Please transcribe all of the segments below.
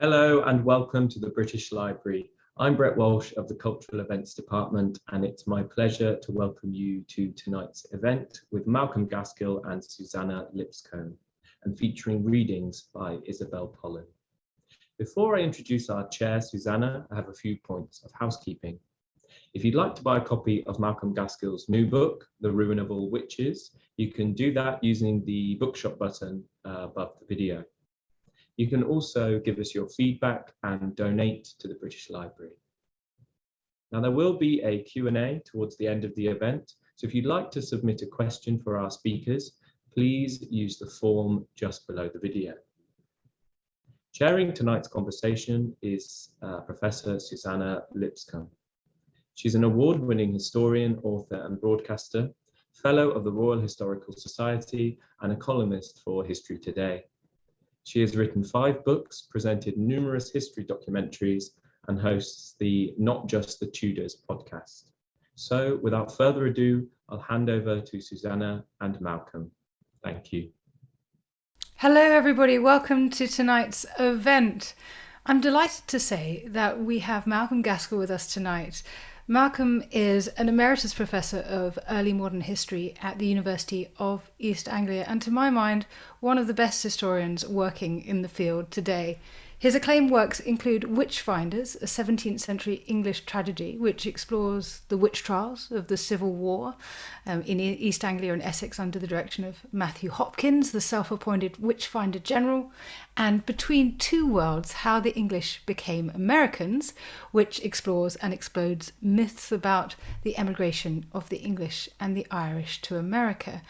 Hello and welcome to the British Library. I'm Brett Walsh of the Cultural Events Department and it's my pleasure to welcome you to tonight's event with Malcolm Gaskill and Suzannah Lipscomb and featuring readings by Isabel Pollen. Before I introduce our chair, Suzannah, I have a few points of housekeeping. If you'd like to buy a copy of Malcolm Gaskill's new book, The Ruin of All Witches, you can do that using the bookshop button uh, above the video. You can also give us your feedback and donate to the British Library. Now there will be a Q&A towards the end of the event, so if you'd like to submit a question for our speakers, please use the form just below the video. Chairing tonight's conversation is uh, Professor Suzannah Lipscomb. She's an award-winning historian, author and broadcaster, fellow of the Royal Historical Society and a columnist for History Today. She has written five books, presented numerous history documentaries, and hosts the Not Just the Tudors podcast. So without further ado, I'll hand over to Suzannah and Malcolm. Thank you. Hello, everybody. Welcome to tonight's event. I'm delighted to say that we have Malcolm Gaskill with us tonight. Malcolm is an emeritus professor of early modern history at the University of East Anglia, and to my mind, one of the best historians working in the field today. His acclaimed works include Witchfinders, a 17th century English tragedy which explores the witch trials of the Civil War um, in East Anglia and Essex under the direction of Matthew Hopkins, the self appointed Witchfinder General, and Between Two Worlds How the English Became Americans, which explores and explodes myths about the emigration of the English and the Irish to America.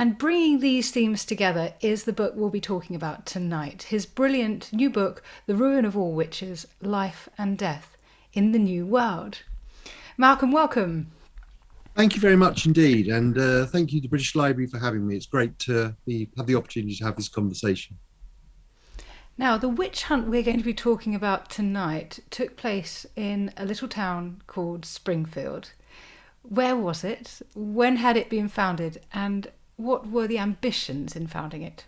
And bringing these themes together is the book we'll be talking about tonight. His brilliant new book, The Ruin of All Witches Life and Death in the New World. Malcolm, welcome. Thank you very much indeed. And uh, thank you to the British Library for having me. It's great to be, have the opportunity to have this conversation. Now, the witch hunt we're going to be talking about tonight took place in a little town called Springfield. Where was it? When had it been founded? And what were the ambitions in founding it?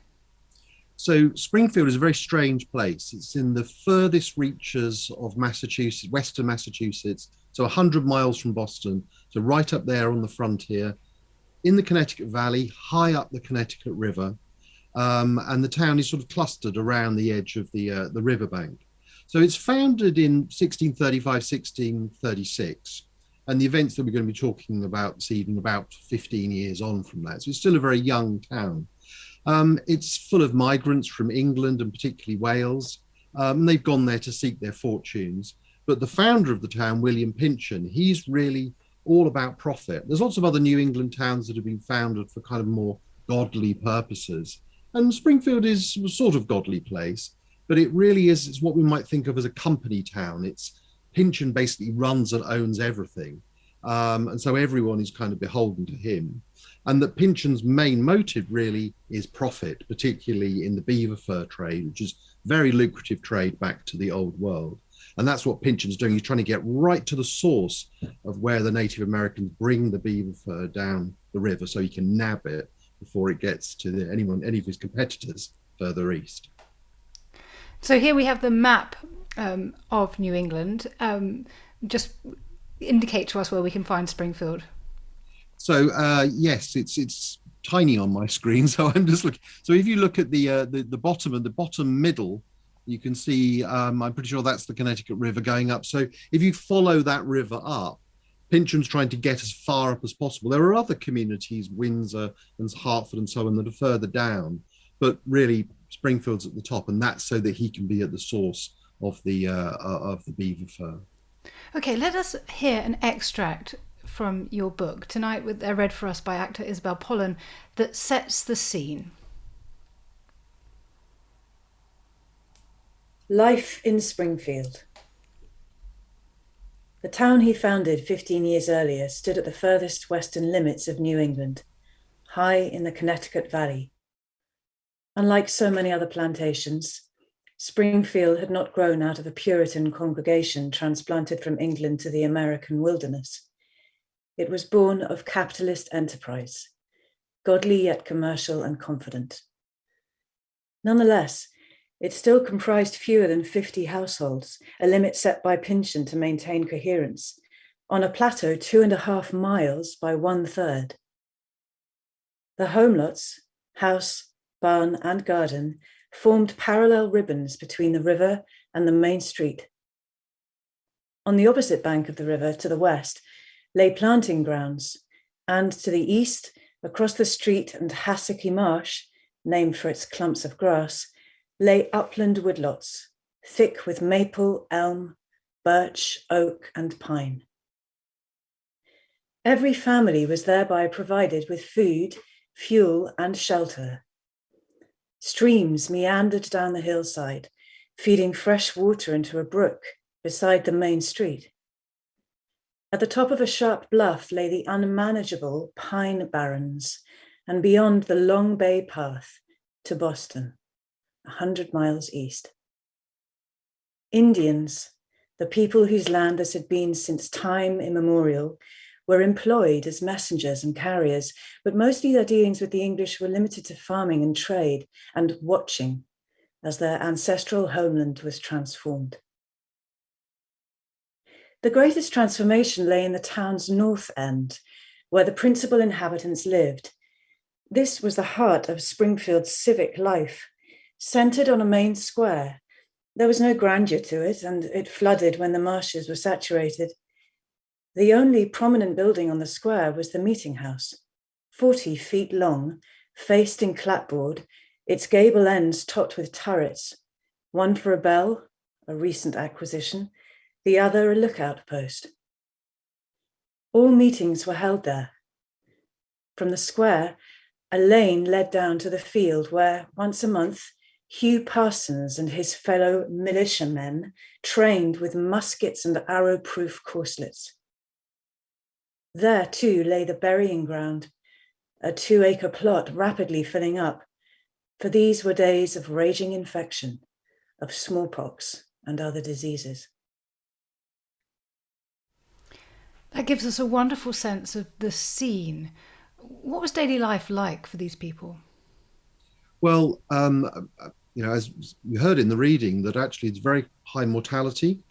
So Springfield is a very strange place. It's in the furthest reaches of Massachusetts, Western Massachusetts, so 100 miles from Boston, so right up there on the frontier, in the Connecticut Valley, high up the Connecticut River, um, and the town is sort of clustered around the edge of the uh, the riverbank. So it's founded in 1635, 1636, and the events that we're going to be talking about this evening about 15 years on from that. So it's still a very young town. Um, it's full of migrants from England and particularly Wales. Um, they've gone there to seek their fortunes. But the founder of the town, William Pynchon, he's really all about profit. There's lots of other New England towns that have been founded for kind of more godly purposes. And Springfield is a sort of godly place, but it really is it's what we might think of as a company town. It's Pynchon basically runs and owns everything. Um, and so everyone is kind of beholden to him. And that Pynchon's main motive really is profit, particularly in the beaver fur trade, which is very lucrative trade back to the old world. And that's what Pynchon's doing. He's trying to get right to the source of where the Native Americans bring the beaver fur down the river so he can nab it before it gets to the, anyone, any of his competitors further east. So here we have the map um, of New England. Um, just indicate to us where we can find Springfield. So uh, yes, it's it's tiny on my screen, so I'm just looking. So if you look at the uh, the, the bottom and the bottom middle, you can see. Um, I'm pretty sure that's the Connecticut River going up. So if you follow that river up, Pynchon's trying to get as far up as possible. There are other communities, Windsor and Hartford and so on, that are further down, but really Springfield's at the top, and that's so that he can be at the source of the uh, uh, of the beaver fur. Okay, let us hear an extract from your book tonight, with uh, read for us by actor Isabel Pollen, that sets the scene. Life in Springfield. The town he founded 15 years earlier stood at the furthest western limits of New England, high in the Connecticut Valley. Unlike so many other plantations, Springfield had not grown out of a Puritan congregation transplanted from England to the American wilderness. It was born of capitalist enterprise, godly yet commercial and confident. Nonetheless, It still comprised fewer than 50 households, a limit set by Pynchon to maintain coherence, on a plateau two and a half miles by one third. The homelots, house, barn, and garden formed parallel ribbons between the river and the main street. On the opposite bank of the river to the west lay planting grounds, and to the east, across the street and Hassocky Marsh, named for its clumps of grass, lay upland woodlots, thick with maple, elm, birch, oak, and pine. Every family was thereby provided with food, fuel, and shelter. Streams meandered down the hillside, feeding fresh water into a brook beside the main street. At the top of a sharp bluff lay the unmanageable pine barrens, and beyond the Long Bay Path to Boston, a hundred miles east. Indians, the people whose land this had been since time immemorial, were employed as messengers and carriers, but mostly their dealings with the English were limited to farming and trade and watching as their ancestral homeland was transformed. The greatest transformation lay in the town's north end, where the principal inhabitants lived. This was the heart of Springfield's civic life, centered on a main square. There was no grandeur to it, and it flooded when the marshes were saturated. The only prominent building on the square was the meeting house, 40 feet long, faced in clapboard, its gable ends topped with turrets, one for a bell, a recent acquisition, the other a lookout post. All meetings were held there. From the square, a lane led down to the field where, once a month, Hugh Parsons and his fellow militiamen trained with muskets and arrow-proof corselets. There too lay the burying ground, a two-acre plot rapidly filling up, for these were days of raging infection, of smallpox and other diseases. That gives us a wonderful sense of the scene. What was daily life like for these people? Well, um, you know, as you heard in the reading, that actually it's very high mortality.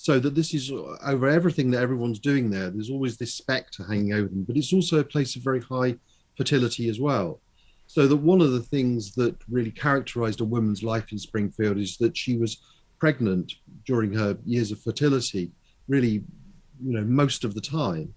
So that this is uh, over everything that everyone's doing there. There's always this spectre hanging over them, but it's also a place of very high fertility as well. So that one of the things that really characterized a woman's life in Springfield is that she was pregnant during her years of fertility, really you know most of the time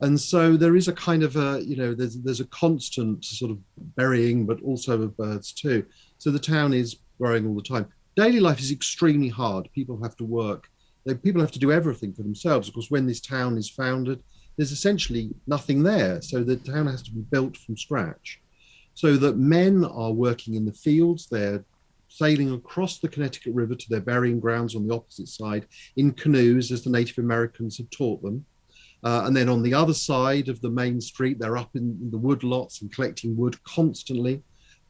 and so there is a kind of a you know there's there's a constant sort of burying but also of birds too so the town is growing all the time daily life is extremely hard people have to work they, people have to do everything for themselves of course when this town is founded there's essentially nothing there so the town has to be built from scratch so that men are working in the fields they're sailing across the Connecticut River to their burying grounds on the opposite side in canoes, as the Native Americans had taught them. Uh, and then on the other side of the main street, they're up in, in the wood lots and collecting wood constantly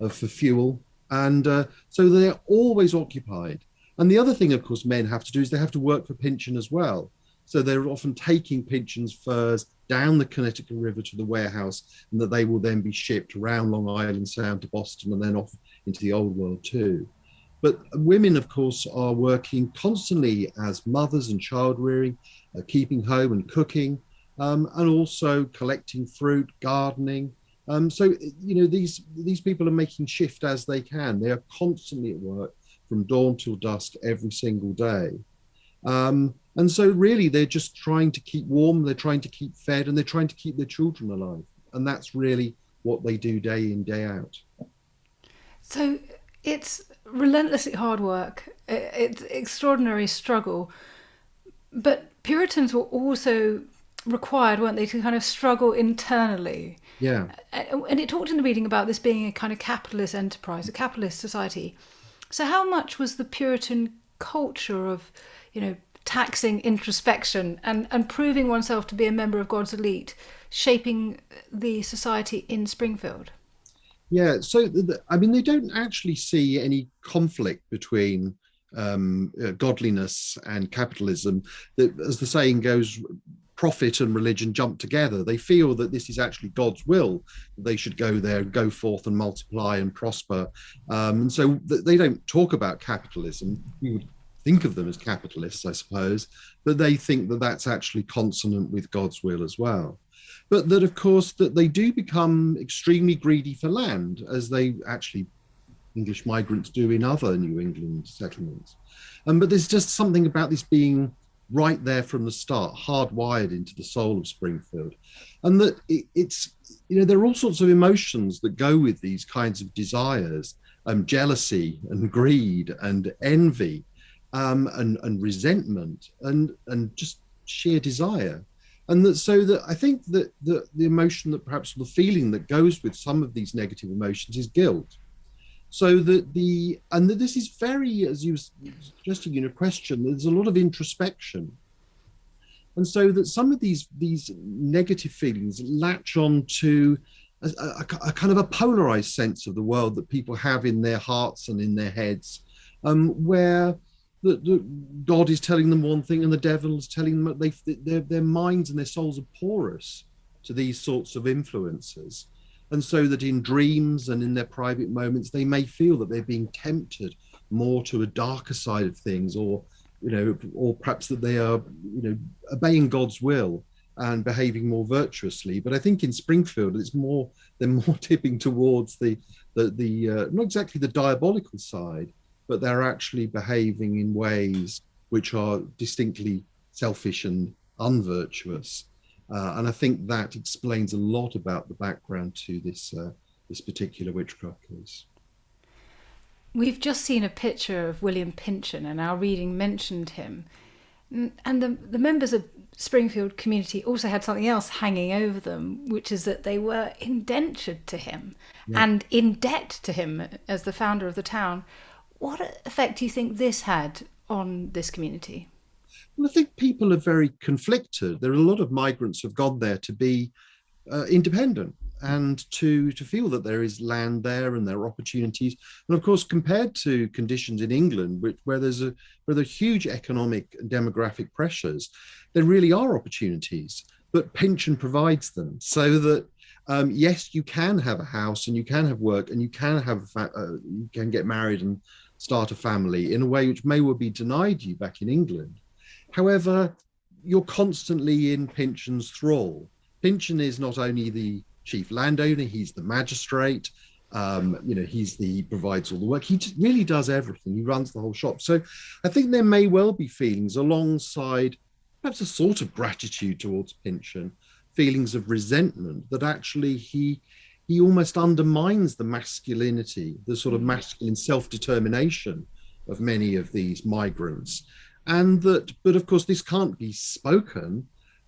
uh, for fuel. And uh, so they're always occupied. And the other thing, of course, men have to do is they have to work for Pynchon as well. So they're often taking Pynchon's furs down the Connecticut River to the warehouse, and that they will then be shipped around Long Island Sound to Boston and then off into the old world too. But women, of course, are working constantly as mothers and child rearing, uh, keeping home and cooking, um, and also collecting fruit, gardening. Um, so you know these these people are making shift as they can. They are constantly at work from dawn till dusk every single day. Um, and so really they're just trying to keep warm, they're trying to keep fed, and they're trying to keep their children alive. And that's really what they do day in, day out. So it's relentlessly hard work, it's extraordinary struggle. But Puritans were also required, weren't they, to kind of struggle internally? Yeah. And it talked in the reading about this being a kind of capitalist enterprise, a capitalist society. So, how much was the Puritan culture of, you know, taxing introspection and, and proving oneself to be a member of God's elite, shaping the society in Springfield? Yeah, so the, I mean, they don't actually see any conflict between um, uh, godliness and capitalism. As the saying goes, profit and religion jump together. They feel that this is actually God's will. They should go there, go forth and multiply and prosper. Um, and so they don't talk about capitalism. We would think of them as capitalists, I suppose, but they think that that's actually consonant with God's will as well. But that, of course, that they do become extremely greedy for land, as they actually English migrants do in other New England settlements. Um, but there's just something about this being right there from the start, hardwired into the soul of Springfield. And that it, it's, you know, there are all sorts of emotions that go with these kinds of desires, um, jealousy and greed and envy um, and, and resentment and, and just sheer desire. And that so that I think that the, the emotion that perhaps the feeling that goes with some of these negative emotions is guilt so that the and this is very as you were suggesting in a question there's a lot of introspection. And so that some of these these negative feelings latch on to a, a, a kind of a polarized sense of the world that people have in their hearts and in their heads um, where God is telling them one thing and the devil is telling them that they, their, their minds and their souls are porous to these sorts of influences and so that in dreams and in their private moments they may feel that they're being tempted more to a darker side of things or you know or perhaps that they are you know obeying god's will and behaving more virtuously. But i think in springfield it's more they're more tipping towards the the the uh, not exactly the diabolical side but they're actually behaving in ways which are distinctly selfish and unvirtuous uh, and I think that explains a lot about the background to this uh, this particular witchcraft case. We've just seen a picture of William Pynchon, and our reading mentioned him. And the, the members of Springfield community also had something else hanging over them, which is that they were indentured to him yeah. and in debt to him as the founder of the town. What effect do you think this had on this community? I think people are very conflicted. There are a lot of migrants who've gone there to be uh, independent and to to feel that there is land there and there are opportunities. And of course, compared to conditions in England, which, where there's a where there are huge economic and demographic pressures, there really are opportunities. But Pynchon provides them so that um, yes, you can have a house and you can have work and you can have uh, you can get married and start a family in a way which may well be denied you back in England. However, you're constantly in Pynchon's thrall. Pynchon is not only the chief landowner, he's the magistrate. Um, you know, he's the he provides all the work. He really does everything. He runs the whole shop. So I think there may well be feelings alongside perhaps a sort of gratitude towards Pynchon, feelings of resentment that actually he he almost undermines the masculinity, the sort of mm. masculine self-determination of many of these migrants and that but of course this can't be spoken.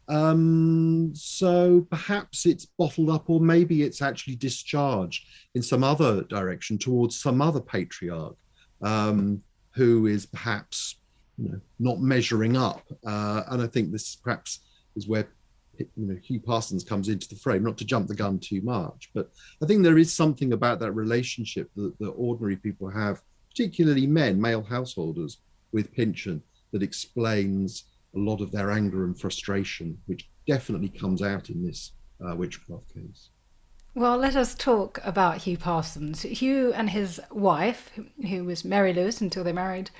Um, so perhaps it's bottled up or maybe it's actually discharged in some other direction towards some other patriarch um, who is perhaps you know, not measuring up. Uh, and i think this perhaps is where you know hugh parsons comes into the frame not to jump the gun too much but i think there is something about that relationship that, that ordinary people have particularly men male householders with Pynchon that explains a lot of their anger and frustration, which definitely comes out in this uh, witchcraft case. Well, let us talk about Hugh Parsons. Hugh and his wife, who was Mary Lewis until they married,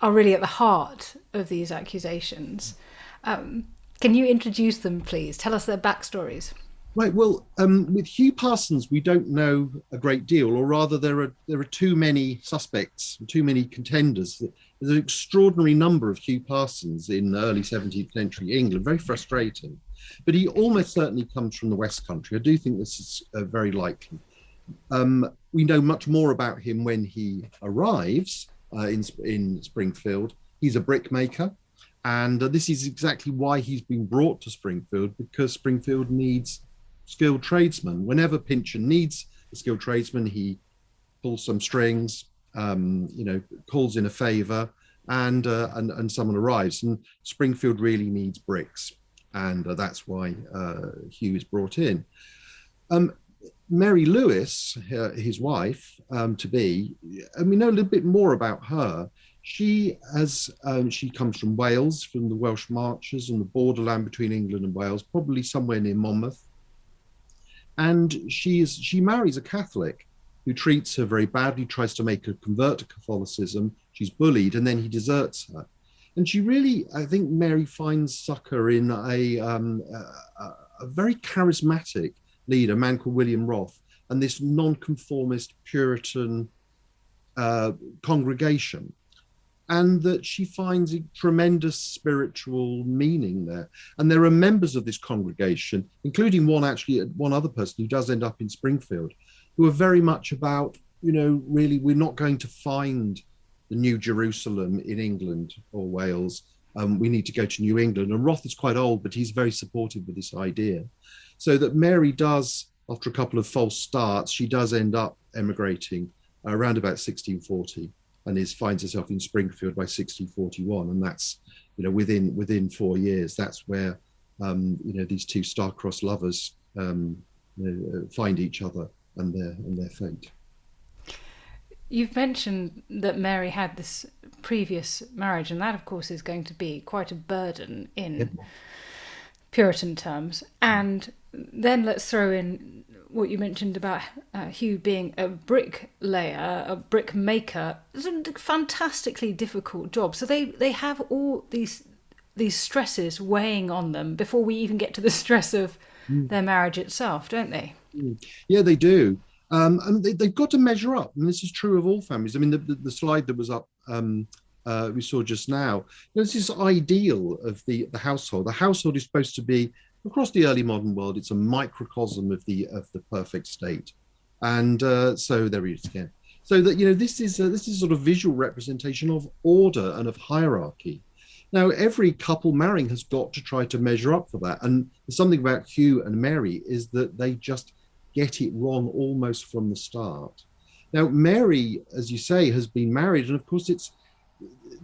are really at the heart of these accusations. Um, can you introduce them, please? Tell us their backstories. Right. Well, um, with Hugh Parsons, we don't know a great deal, or rather, there are there are too many suspects, too many contenders. There's an extraordinary number of Hugh Parsons in early 17th century England. Very frustrating, but he almost certainly comes from the West Country. I do think this is uh, very likely. Um, we know much more about him when he arrives uh, in in Springfield. He's a brickmaker. And uh, this is exactly why he's been brought to Springfield because Springfield needs skilled tradesman. Whenever Pynchon needs a skilled tradesman, he pulls some strings, um, you know, calls in a favor, and, uh, and and someone arrives. And Springfield really needs bricks, and uh, that's why uh, Hugh is brought in. Um, Mary Lewis, his wife um, to be, and we know a little bit more about her. She has um, she comes from Wales, from the Welsh Marches on the borderland between England and Wales, probably somewhere near Monmouth. And she is she marries a Catholic who treats her very badly, tries to make her convert to Catholicism. She's bullied, and then he deserts her. And she really, I think, Mary finds succor in a, um, a, a very charismatic leader, a man called William Wroth, and this nonconformist Puritan uh, congregation and that she finds a tremendous spiritual meaning there. And there are members of this congregation, including one actually, one other person who does end up in Springfield, who are very much about, you know, really, we're not going to find the New Jerusalem in England or Wales. Um, we need to go to New England. And Wroth is quite old, but he's very supportive of this idea. So that Mary does, after a couple of false starts, she does end up emigrating around about 1640 and is finds herself in Springfield by 1641, and that's you know within within four years. That's where um, you know these two star-crossed lovers um, you know, uh, find each other and their and their fate. You've mentioned that Mary had this previous marriage, and that, of course, is going to be quite a burden in yep. Puritan terms. And then let's throw in what you mentioned about uh, Hugh being a bricklayer, a brick maker, it's a fantastically difficult job. So they they have all these these stresses weighing on them before we even get to the stress of mm. their marriage itself, don't they? Mm. Yeah, they do. Um, and they, have got to measure up. And this is true of all families. I mean, the, the, the slide that was up um, uh, we saw just now, there's this ideal of the, the household. The household is supposed to be across the early modern world, it's a microcosm of the of the perfect state. And uh, so there it is again. So that you know, this is a, this is sort of visual representation of order and of hierarchy. Now, every couple marrying has got to try to measure up for that. And something about Hugh and Mary is that they just get it wrong almost from the start. Now, Mary, as you say, has been married, and of course, it's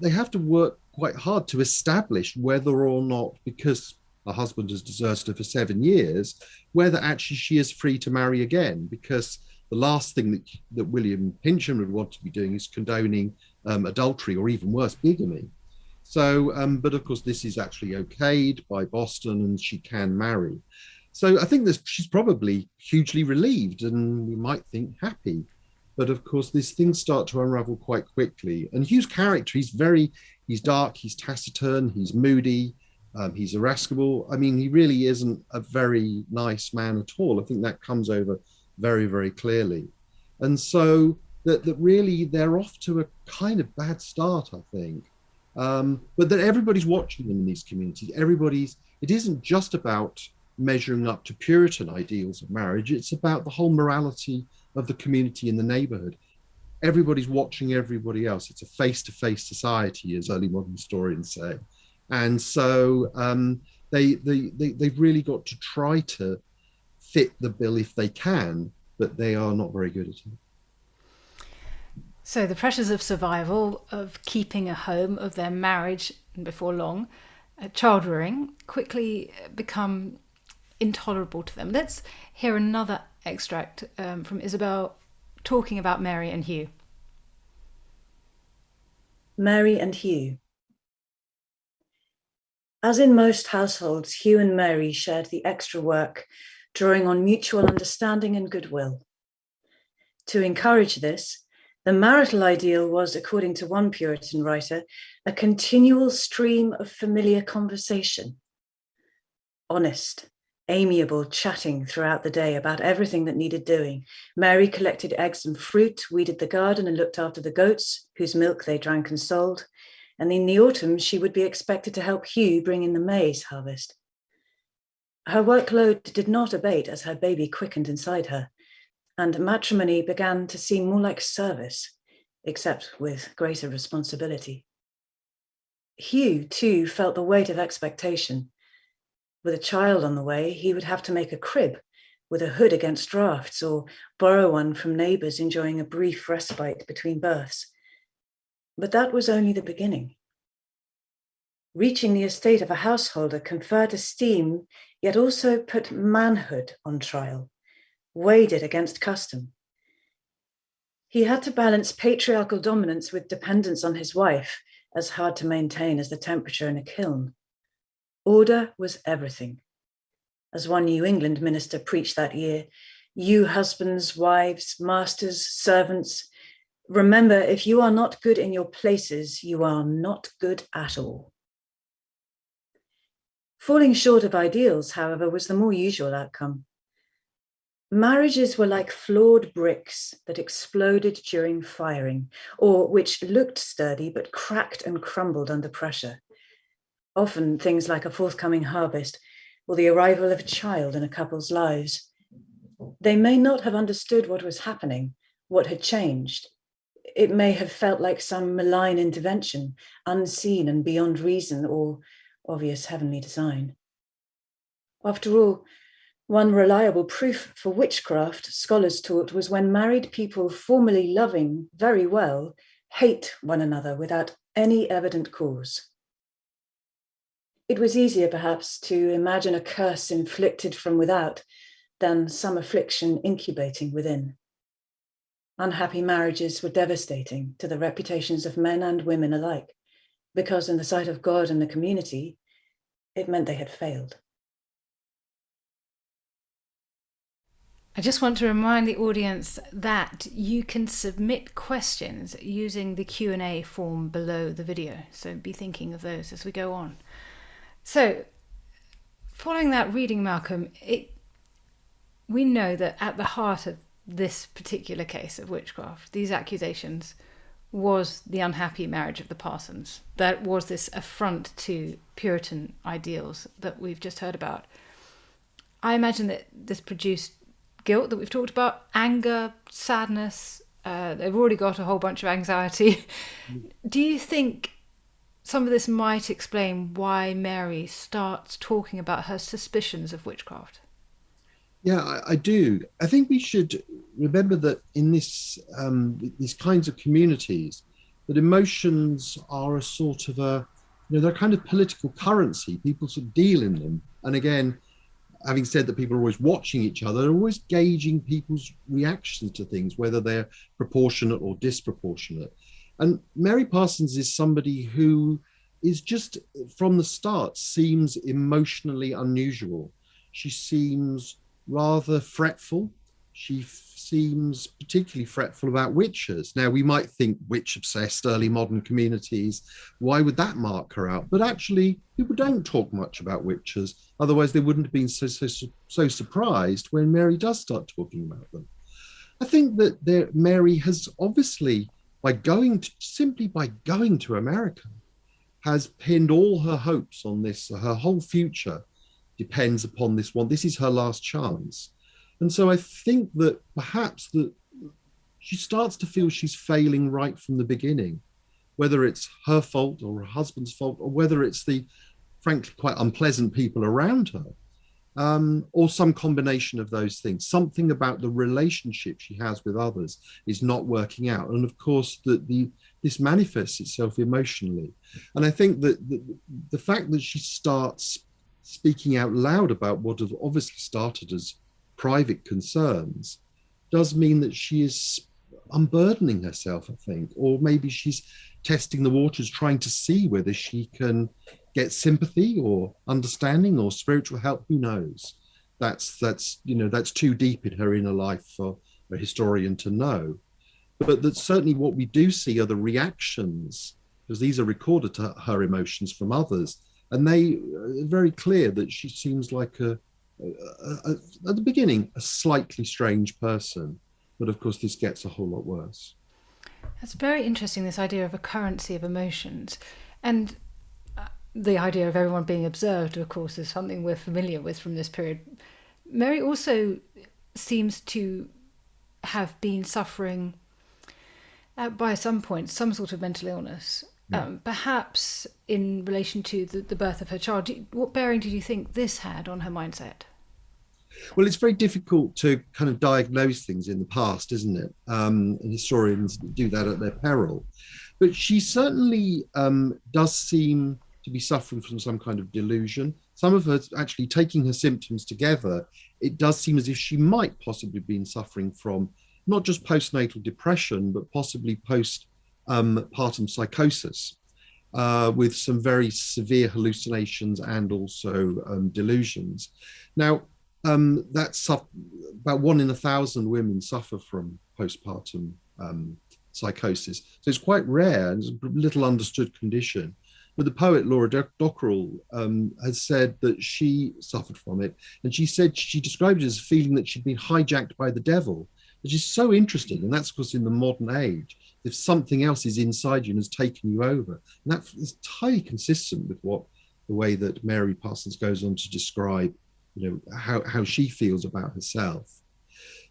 they have to work quite hard to establish whether or not, because her husband has deserted her for seven years, whether actually she is free to marry again, because the last thing that, that William Pynchon would want to be doing is condoning um, adultery or even worse, bigamy. So, um, but of course, this is actually okayed by Boston and she can marry. So I think this, she's probably hugely relieved and we might think happy. But of course, these things start to unravel quite quickly. And Hugh's character, he's very, he's dark, he's taciturn, he's moody, um, he's irascible. I mean, he really isn't a very nice man at all. I think that comes over very, very clearly. And so that, that really they're off to a kind of bad start, I think. Um, but that everybody's watching them in these communities. Everybody's, it isn't just about measuring up to Puritan ideals of marriage, it's about the whole morality of the community in the neighborhood. Everybody's watching everybody else. It's a face to face society, as early modern historians say. And so um, they, they, they, they've really got to try to fit the bill if they can, but they are not very good at it. So the pressures of survival, of keeping a home, of their marriage, and before long, uh, child rearing, quickly become intolerable to them. Let's hear another extract um, from Isabel talking about Mary and Hugh. Mary and Hugh. As in most households, Hugh and Mary shared the extra work, drawing on mutual understanding and goodwill. To encourage this, the marital ideal was, according to one Puritan writer, a continual stream of familiar conversation. Honest, amiable chatting throughout the day about everything that needed doing. Mary collected eggs and fruit, weeded the garden and looked after the goats, whose milk they drank and sold and in the autumn she would be expected to help Hugh bring in the maize harvest. Her workload did not abate as her baby quickened inside her, and matrimony began to seem more like service, except with greater responsibility. Hugh, too, felt the weight of expectation. With a child on the way, he would have to make a crib with a hood against drafts or borrow one from neighbours enjoying a brief respite between births. But that was only the beginning. Reaching the estate of a householder conferred esteem, yet also put manhood on trial, weighed it against custom. He had to balance patriarchal dominance with dependence on his wife, as hard to maintain as the temperature in a kiln. Order was everything. As one New England minister preached that year, you husbands, wives, masters, servants, remember if you are not good in your places, you are not good at all. Falling short of ideals, however, was the more usual outcome. Marriages were like flawed bricks that exploded during firing, or which looked sturdy but cracked and crumbled under pressure. Often things like a forthcoming harvest or the arrival of a child in a couple's lives. They may not have understood what was happening, what had changed. It may have felt like some malign intervention, unseen and beyond reason or obvious heavenly design. After all, one reliable proof for witchcraft, scholars taught, was when married people formerly loving very well hate one another without any evident cause. It was easier, perhaps, to imagine a curse inflicted from without than some affliction incubating within. Unhappy marriages were devastating to the reputations of men and women alike, because in the sight of God and the community, it meant they had failed. I just want to remind the audience that you can submit questions using the Q&A form below the video. So be thinking of those as we go on. So following that reading, Malcolm, it, we know that at the heart of this particular case of witchcraft, these accusations, was the unhappy marriage of the Parsons. That was this affront to Puritan ideals that we've just heard about. I imagine that this produced guilt that we've talked about, anger, sadness. Uh, they've already got a whole bunch of anxiety. Do you think some of this might explain why Mary starts talking about her suspicions of witchcraft? Yeah, I, I do. I think we should remember that in this um, these kinds of communities, that emotions are a sort of a, you know, they're kind of political currency. People sort of deal in them, and again, having said that people are always watching each other, they're always gauging people's reactions to things, whether they're proportionate or disproportionate. And Mary Parsons is somebody who is just from the start seems emotionally unusual. She seems rather fretful. She seems particularly fretful about witches. Now, we might think witch obsessed early modern communities. Why would that mark her out? But actually, people don't talk much about witches. Otherwise, they wouldn't have been so, so, so surprised when Mary does start talking about them. I think that there, Mary has obviously, by going to, simply by going to America, has pinned all her hopes on this. Her whole future depends upon this one. This is her last chance. And so I think that perhaps that she starts to feel she's failing right from the beginning, whether it's her fault or her husband's fault, or whether it's the frankly quite unpleasant people around her, um, or some combination of those things. Something about the relationship she has with others is not working out. And of course, that the this manifests itself emotionally. And I think that the, the fact that she starts speaking out loud about what have obviously started as private concerns does mean that she is unburdening herself, I think, or maybe she's testing the waters, trying to see whether she can get sympathy or understanding or spiritual help. Who knows? That's that's you know that's too deep in her inner life for a historian to know. But that certainly what we do see are the reactions, because these are recorded to her emotions from others, and they are very clear that she seems like a a, a, at the beginning, a slightly strange person. But of course, this gets a whole lot worse. That's very interesting, this idea of a currency of emotions. And uh, the idea of everyone being observed, of course, is something we're familiar with from this period. Mary also seems to have been suffering, uh, by some point, some sort of mental illness. Yeah. Um, perhaps in relation to the, the birth of her child. What bearing did you think this had on her mindset? Well, it's very difficult to kind of diagnose things in the past, isn't it? Um, and historians do that at their peril. But she certainly um, does seem to be suffering from some kind of delusion. Some of her actually taking her symptoms together, it does seem as if she might possibly have been suffering from not just postnatal depression, but possibly postpartum um, psychosis. Uh, with some very severe hallucinations and also um, delusions. Now, um, that's about one in a thousand women suffer from postpartum um, psychosis. So it's quite rare and it's a little understood condition. But the poet Laura Dockrill um, has said that she suffered from it. And she said she described it as a feeling that she'd been hijacked by the devil, which is so interesting. And that's of course, in the modern age, if something else is inside you and has taken you over. And that is entirely consistent with what the way that Mary Parsons goes on to describe, you know, how, how she feels about herself.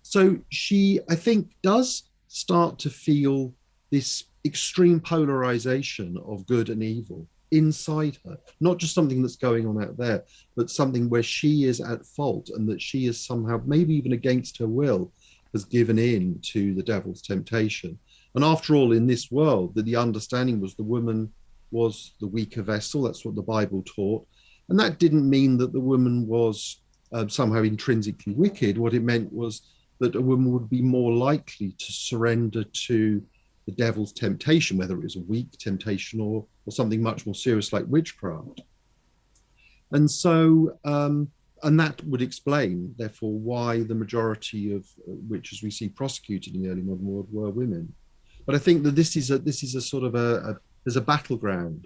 So she, I think, does start to feel this extreme polarization of good and evil inside her, not just something that's going on out there, but something where she is at fault and that she is somehow, maybe even against her will, has given in to the devil's temptation. And after all, in this world, that the understanding was the woman was the weaker vessel. That's what the Bible taught. And that didn't mean that the woman was uh, somehow intrinsically wicked. What it meant was that a woman would be more likely to surrender to the devil's temptation, whether it was a weak temptation or, or something much more serious like witchcraft. And so, um, and that would explain, therefore, why the majority of uh, witches we see prosecuted in the early modern world were women. But I think that this is a this is a sort of a, a there's a battleground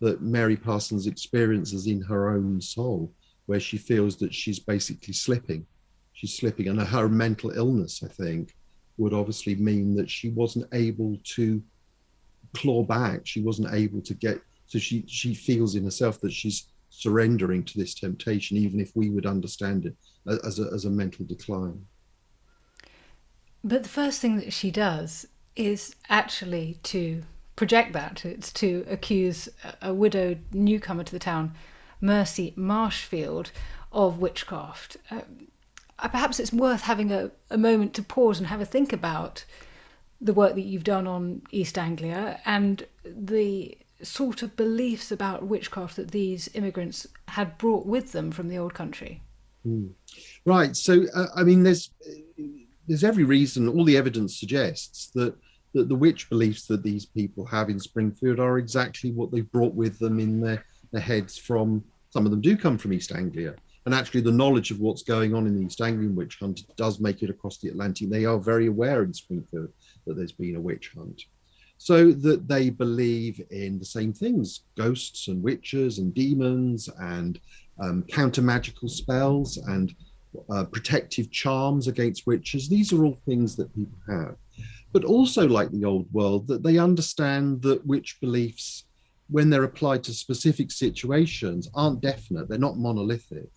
that Mary Parsons experiences in her own soul, where she feels that she's basically slipping. She's slipping, and her mental illness, I think, would obviously mean that she wasn't able to claw back. She wasn't able to get. So she she feels in herself that she's surrendering to this temptation, even if we would understand it as a, as a mental decline. But the first thing that she does is actually to project that. It's to accuse a widowed newcomer to the town, Mercy Marshfield, of witchcraft. Uh, perhaps it's worth having a, a moment to pause and have a think about the work that you've done on East Anglia and the sort of beliefs about witchcraft that these immigrants had brought with them from the old country. Mm. Right. So, uh, I mean, there's there's every reason, all the evidence suggests that, that the witch beliefs that these people have in Springfield are exactly what they've brought with them in their, their heads from, some of them do come from East Anglia. And actually, the knowledge of what's going on in the East Anglian witch hunt does make it across the Atlantic. They are very aware in Springfield that there's been a witch hunt. So that they believe in the same things ghosts and witches and demons and um, counter magical spells and uh, protective charms against witches. These are all things that people have. But also, like the old world, that they understand that witch beliefs, when they're applied to specific situations, aren't definite, they're not monolithic.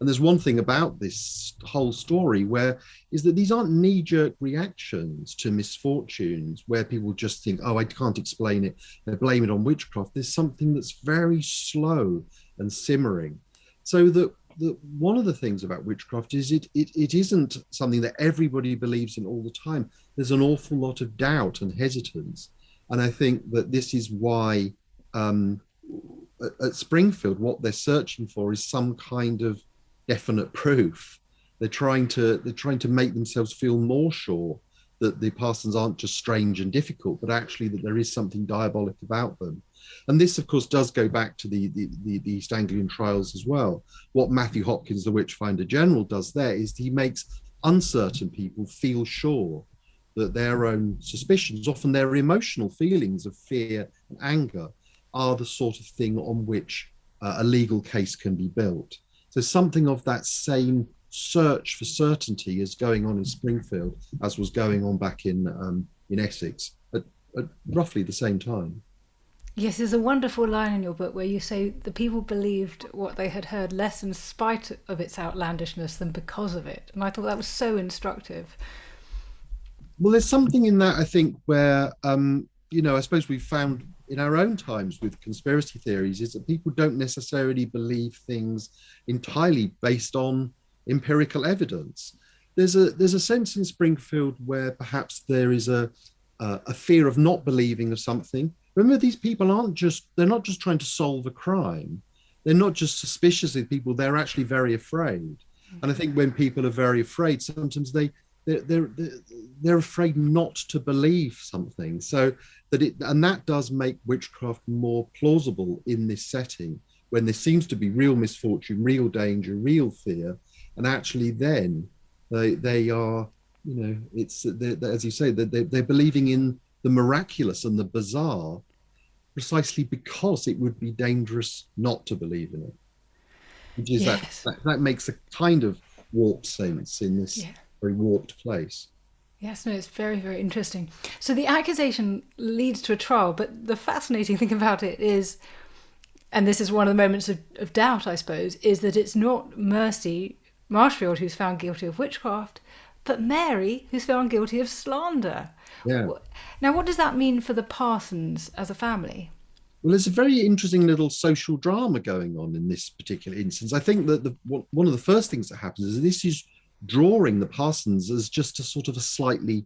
And there's one thing about this whole story where is that these aren't knee-jerk reactions to misfortunes where people just think, oh, I can't explain it, they blame it on witchcraft. There's something that's very slow and simmering. So that the, one of the things about witchcraft is it, it it isn't something that everybody believes in all the time. There's an awful lot of doubt and hesitance, and I think that this is why um, at, at Springfield, what they're searching for is some kind of definite proof. They're trying to they're trying to make themselves feel more sure that the Parsons aren't just strange and difficult, but actually that there is something diabolic about them. And this, of course, does go back to the, the, the, the East Anglian trials as well. What Matthew Hopkins, the Witchfinder General, does there is he makes uncertain people feel sure that their own suspicions, often their emotional feelings of fear and anger, are the sort of thing on which uh, a legal case can be built. So something of that same search for certainty is going on in Springfield as was going on back in um, in Essex at, at roughly the same time. Yes, there's a wonderful line in your book where you say the people believed what they had heard less in spite of its outlandishness than because of it. And I thought that was so instructive. Well, there's something in that, I think, where, um, you know, I suppose we've found in our own times with conspiracy theories is that people don't necessarily believe things entirely based on empirical evidence. There's a there's a sense in Springfield where perhaps there is a a fear of not believing of something remember these people aren't just they're not just trying to solve a crime they're not just suspicious of people they're actually very afraid and i think when people are very afraid sometimes they they're, they're, they're afraid not to believe something. So that it, and that does make witchcraft more plausible in this setting when there seems to be real misfortune, real danger, real fear. And actually then they, they are, you know, it's, they're, as you say, that they're, they're believing in the miraculous and the bizarre precisely because it would be dangerous not to believe in it. Which is yes. that, that, that makes a kind of warped sense in this yeah. very warped place. Yes, no, it's very, very interesting. So the accusation leads to a trial, but the fascinating thing about it is, and this is one of the moments of, of doubt, I suppose, is that it's not Mercy Marshfield who's found guilty of witchcraft, but Mary who's found guilty of slander. Yeah. Now, what does that mean for the Parsons as a family? Well, there's a very interesting little social drama going on in this particular instance. I think that the one of the first things that happens is this is drawing the Parsons as just a sort of a slightly,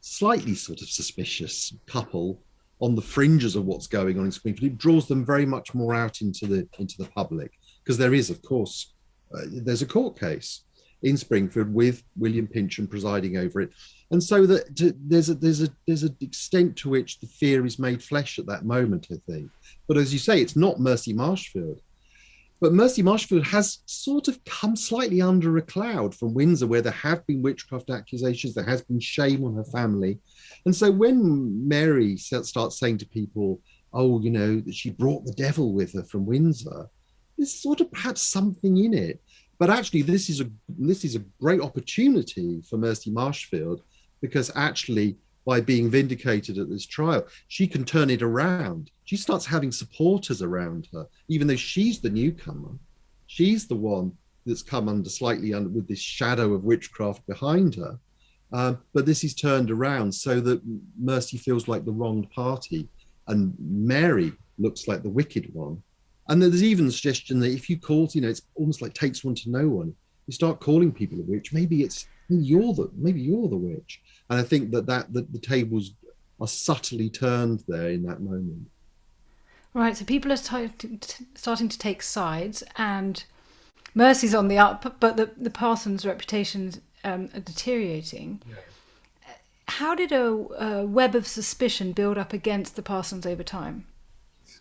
slightly sort of suspicious couple on the fringes of what's going on in Springfield. It draws them very much more out into the into the public because there is, of course, uh, there's a court case in Springfield with William Pynchon presiding over it, and so that to, there's a there's a there's an extent to which the fear is made flesh at that moment, I think. But as you say, it's not Mercy Marshfield. But Mercy Marshfield has sort of come slightly under a cloud from Windsor, where there have been witchcraft accusations, there has been shame on her family. And so when Mary starts saying to people, oh, you know, that she brought the devil with her from Windsor, there's sort of perhaps something in it. But actually, this is a this is a great opportunity for Mercy Marshfield because actually, by being vindicated at this trial, she can turn it around. She starts having supporters around her, even though she's the newcomer. She's the one that's come under slightly under with this shadow of witchcraft behind her. Um, but this is turned around so that Mercy feels like the wronged party and Mary looks like the wicked one. And there's even the suggestion that if you call, you know, it's almost like takes one to know one. You start calling people a witch. Maybe it's you're the maybe you're the witch. And I think that that, that the tables are subtly turned there in that moment. Right. So people are starting to take sides, and Mercy's on the up, but the the Parsons' reputations um, are deteriorating. Yeah. How did a, a web of suspicion build up against the Parsons over time?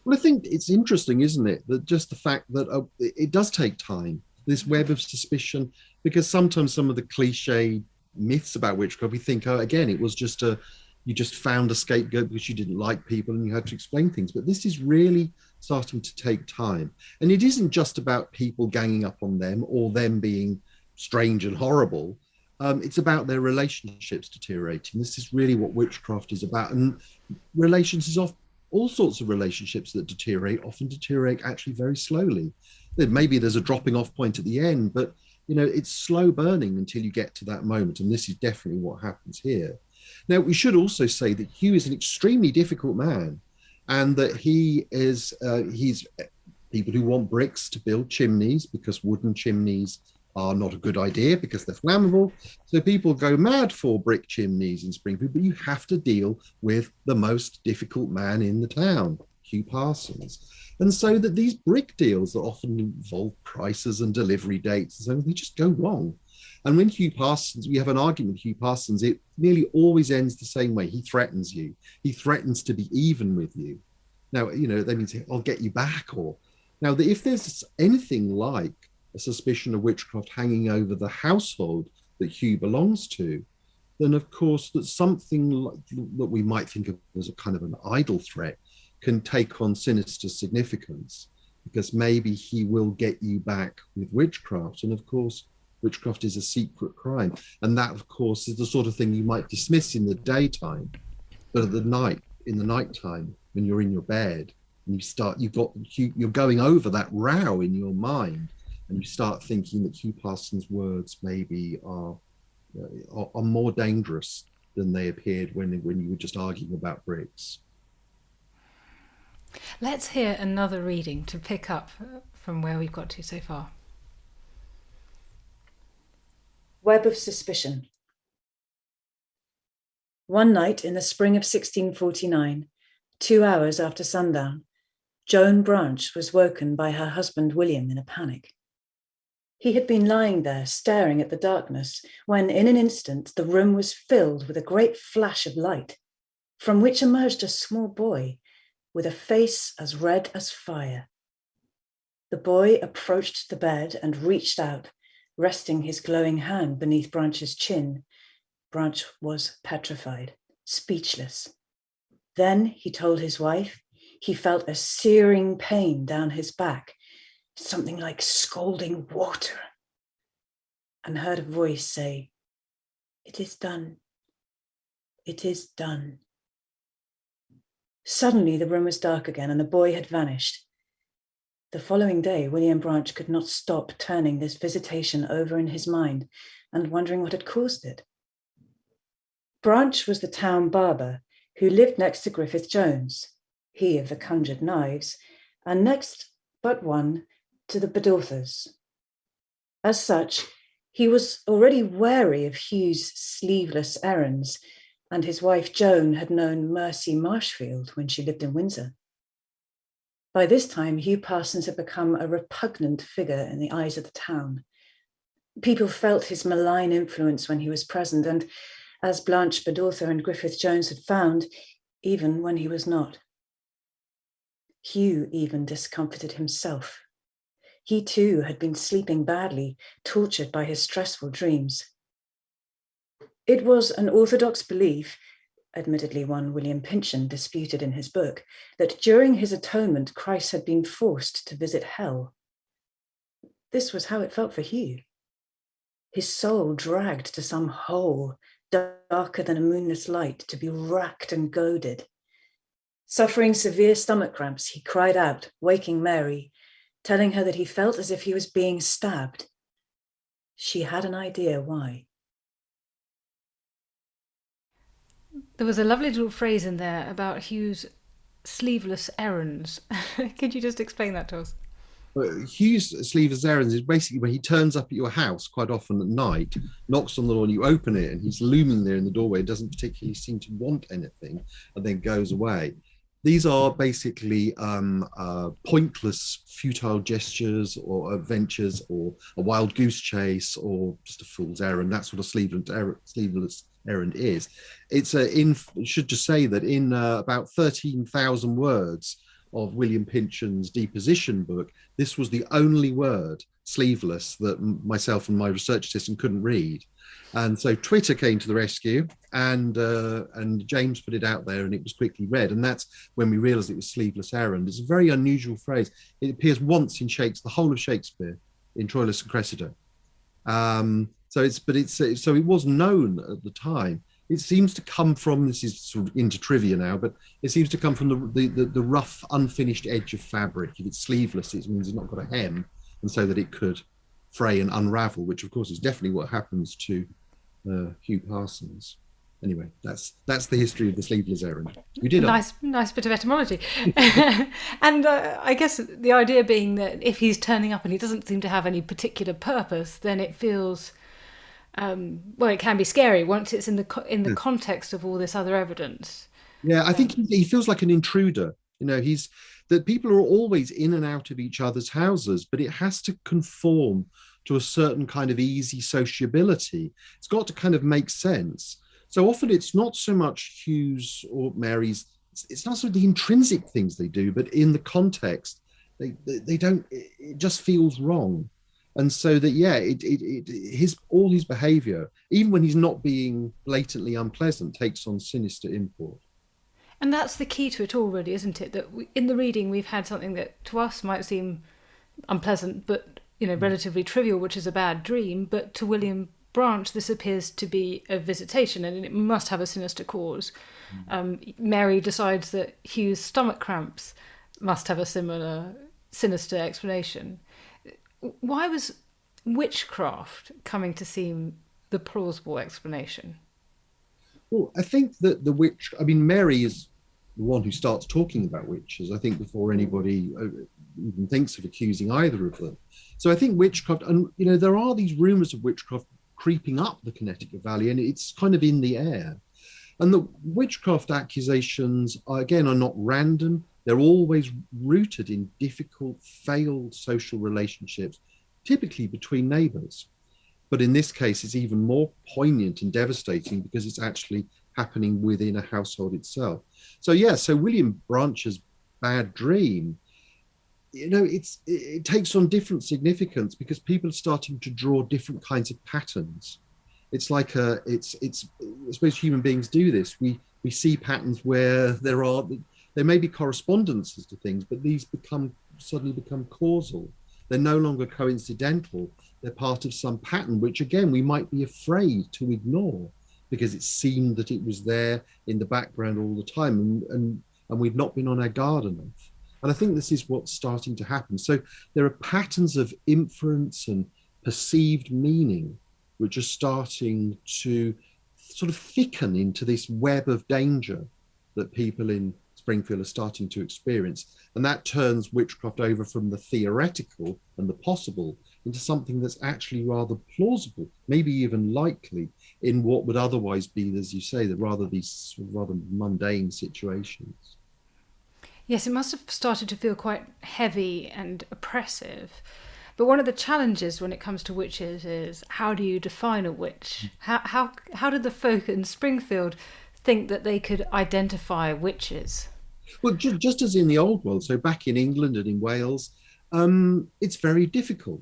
Well, I think it's interesting, isn't it, that just the fact that uh, it does take time, this web of suspicion, because sometimes some of the cliche myths about witchcraft, we think, oh, again, it was just a, you just found a scapegoat because you didn't like people and you had to explain things. But this is really starting to take time. And it isn't just about people ganging up on them or them being strange and horrible. Um, it's about their relationships deteriorating. This is really what witchcraft is about. And relations is often all sorts of relationships that deteriorate often deteriorate actually very slowly. Maybe there's a dropping off point at the end, but you know it's slow burning until you get to that moment, and this is definitely what happens here. Now we should also say that Hugh is an extremely difficult man, and that he is uh, he's people who want bricks to build chimneys because wooden chimneys are not a good idea because they're flammable. So people go mad for brick chimneys in Springfield, but you have to deal with the most difficult man in the town, Hugh Parsons. And so that these brick deals that often involve prices and delivery dates and so on, they just go wrong. And when Hugh Parsons, we have an argument with Hugh Parsons, it nearly always ends the same way. He threatens you. He threatens to be even with you. Now, you know, that means I'll get you back or now that if there's anything like a suspicion of witchcraft hanging over the household that Hugh belongs to, then of course that something like, that we might think of as a kind of an idle threat can take on sinister significance because maybe he will get you back with witchcraft. And of course, witchcraft is a secret crime. And that, of course, is the sort of thing you might dismiss in the daytime, but at the night, in the nighttime, when you're in your bed, and you start, you've got, you're going over that row in your mind and you start thinking that Hugh Parsons' words maybe are, uh, are, are more dangerous than they appeared when when you were just arguing about bricks. Let's hear another reading to pick up from where we've got to so far. Web of Suspicion. One night in the spring of 1649, two hours after sundown, Joan Branch was woken by her husband William in a panic. He had been lying there staring at the darkness when, in an instant, the room was filled with a great flash of light, from which emerged a small boy with a face as red as fire. The boy approached the bed and reached out, resting his glowing hand beneath Branch's chin. Branch was petrified, speechless. Then he told his wife he felt a searing pain down his back something like scalding water, and heard a voice say, It is done. It is done. Suddenly, the room was dark again and the boy had vanished. The following day, William Branch could not stop turning this visitation over in his mind and wondering what had caused it. Branch was the town barber who lived next to Griffith Jones, he of the conjured knives, and next but one to the Bedorthas. As such, he was already wary of Hugh's sleeveless errands, and his wife Joan had known Mercy Marshfield when she lived in Windsor. By this time, Hugh Parsons had become a repugnant figure in the eyes of the town. People felt his malign influence when he was present, and as Blanche Bedortha and Griffith Jones had found, even when he was not. Hugh even discomfited himself he too had been sleeping badly, tortured by his stressful dreams. It was an orthodox belief, admittedly one William Pynchon disputed in his book, that during his atonement, Christ had been forced to visit hell. This was how it felt for Hugh. His soul dragged to some hole darker than a moonless light to be racked and goaded. Suffering severe stomach cramps, he cried out, waking Mary, telling her that he felt as if he was being stabbed. She had an idea why. There was a lovely little phrase in there about Hugh's sleeveless errands. Could you just explain that to us? Well, Hugh's sleeveless errands is basically when he turns up at your house quite often at night, knocks on the door, and you open it, and he's looming there in the doorway, doesn't particularly seem to want anything, and then goes away. These are basically um, uh, pointless, futile gestures or adventures or a wild goose chase or just a fool's errand. That's what a sleeveless, er errand is. It's a, in, should just say that in uh, about 13,000 words of William Pynchon's deposition book, this was the only word sleeveless that myself and my research assistant couldn't read. And so Twitter came to the rescue, and uh, and James put it out there, and it was quickly read. And that's when we realised it was sleeveless errand. It's a very unusual phrase. It appears once in Shakespeare, the whole of Shakespeare, in Troilus and Cressida. Um, so it's but it's so it was known at the time. It seems to come from this is sort of into trivia now, but it seems to come from the the, the, the rough, unfinished edge of fabric. If it's sleeveless, it means it's not got a hem, and so that it could fray and unravel, which of course is definitely what happens to uh, Hugh Parsons. Anyway, that's that's the history of the sleeveless errand. You did nice, nice bit of etymology, and uh, I guess the idea being that if he's turning up and he doesn't seem to have any particular purpose, then it feels um, well, it can be scary once it's in the in the yeah. context of all this other evidence. Yeah, I think he, he feels like an intruder. You know, he's that people are always in and out of each other's houses, but it has to conform to a certain kind of easy sociability. It's got to kind of make sense. So often it's not so much Hugh's or Mary's, it's, not so the intrinsic things they do, but in the context, they, they, they don't, it just feels wrong. And so that, yeah, it, it, it, his all his behavior, even when he's not being blatantly unpleasant, takes on sinister import. And that's the key to it all, really, isn't it? That we, in the reading, we've had something that to us might seem unpleasant, but you know, relatively trivial, which is a bad dream, but to William Branch, this appears to be a visitation and it must have a sinister cause. Mm. Um, Mary decides that Hugh's stomach cramps must have a similar sinister explanation. Why was witchcraft coming to seem the plausible explanation? Well, I think that the witch, I mean, Mary is the one who starts talking about witches, I think, before anybody uh, even thinks of accusing either of them. So I think witchcraft, and you know, there are these rumors of witchcraft creeping up the Connecticut Valley, and it's kind of in the air. And the witchcraft accusations, are, again, are not random. They're always rooted in difficult, failed social relationships, typically between neighbors. But in this case, it's even more poignant and devastating because it's actually happening within a household itself. So yeah, so William Branch's bad dream, you know, it's it takes on different significance because people are starting to draw different kinds of patterns. It's like a, it's it's I suppose human beings do this. We we see patterns where there are there may be correspondences to things, but these become suddenly become causal. They're no longer coincidental. They're part of some pattern, which again, we might be afraid to ignore because it seemed that it was there in the background all the time and, and, and we've not been on our guard enough. And I think this is what's starting to happen. So there are patterns of inference and perceived meaning which are starting to sort of thicken into this web of danger that people in Springfield are starting to experience. And that turns witchcraft over from the theoretical and the possible into something that's actually rather plausible, maybe even likely in what would otherwise be, as you say, the rather these rather mundane situations. Yes, it must have started to feel quite heavy and oppressive. But one of the challenges when it comes to witches is how do you define a witch? How how how did the folk in Springfield think that they could identify witches? Well, ju just as in the old world, so back in England and in Wales, um, it's very difficult.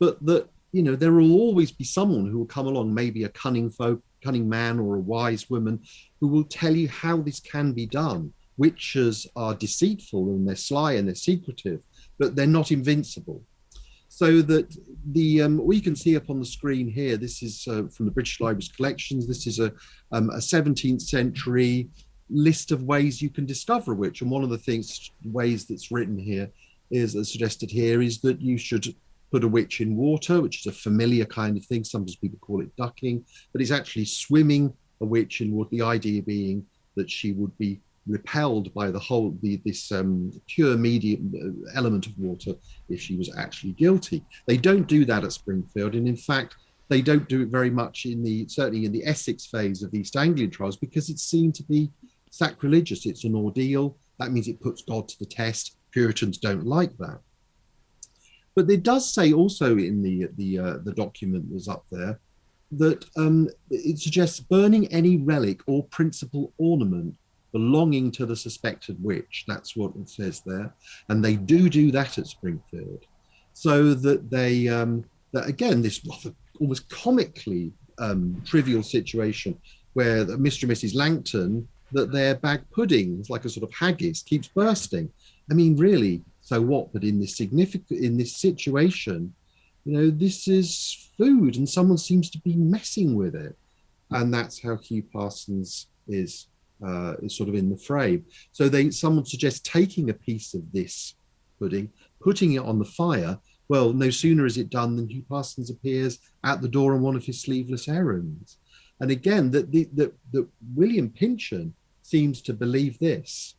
But that you know there will always be someone who will come along, maybe a cunning folk, cunning man or a wise woman, who will tell you how this can be done. Witches are deceitful and they're sly and they're secretive, but they're not invincible. So that the um, we can see up on the screen here, this is uh, from the British Library's collections. This is a, um, a 17th century list of ways you can discover a witch. And one of the things, ways that's written here is as suggested here is that you should put a witch in water, which is a familiar kind of thing. Sometimes people call it ducking, but it's actually swimming a witch in water. The idea being that she would be repelled by the whole the, this um, pure medium uh, element of water if she was actually guilty. They don't do that at Springfield, and in fact, they don't do it very much in the certainly in the Essex phase of the East Anglian trials because it's seen to be sacrilegious. It's an ordeal. That means it puts God to the test. Puritans don't like that. But it does say also in the the uh, the document that's up there that um, it suggests burning any relic or principal ornament belonging to the suspected witch. That's what it says there, and they do do that at Springfield, so that they um, that again this almost comically um, trivial situation where Mr. and Mrs. Langton that their bag pudding, like a sort of haggis, keeps bursting. I mean, really, so what? But in this significant, in this situation, you know, this is food, and someone seems to be messing with it, and that's how Hugh Parsons is uh, is sort of in the frame. So they, someone suggests taking a piece of this pudding, putting it on the fire. Well, no sooner is it done than Hugh Parsons appears at the door on one of his sleeveless errands. And again, that the, the, the William Pynchon seems to believe this.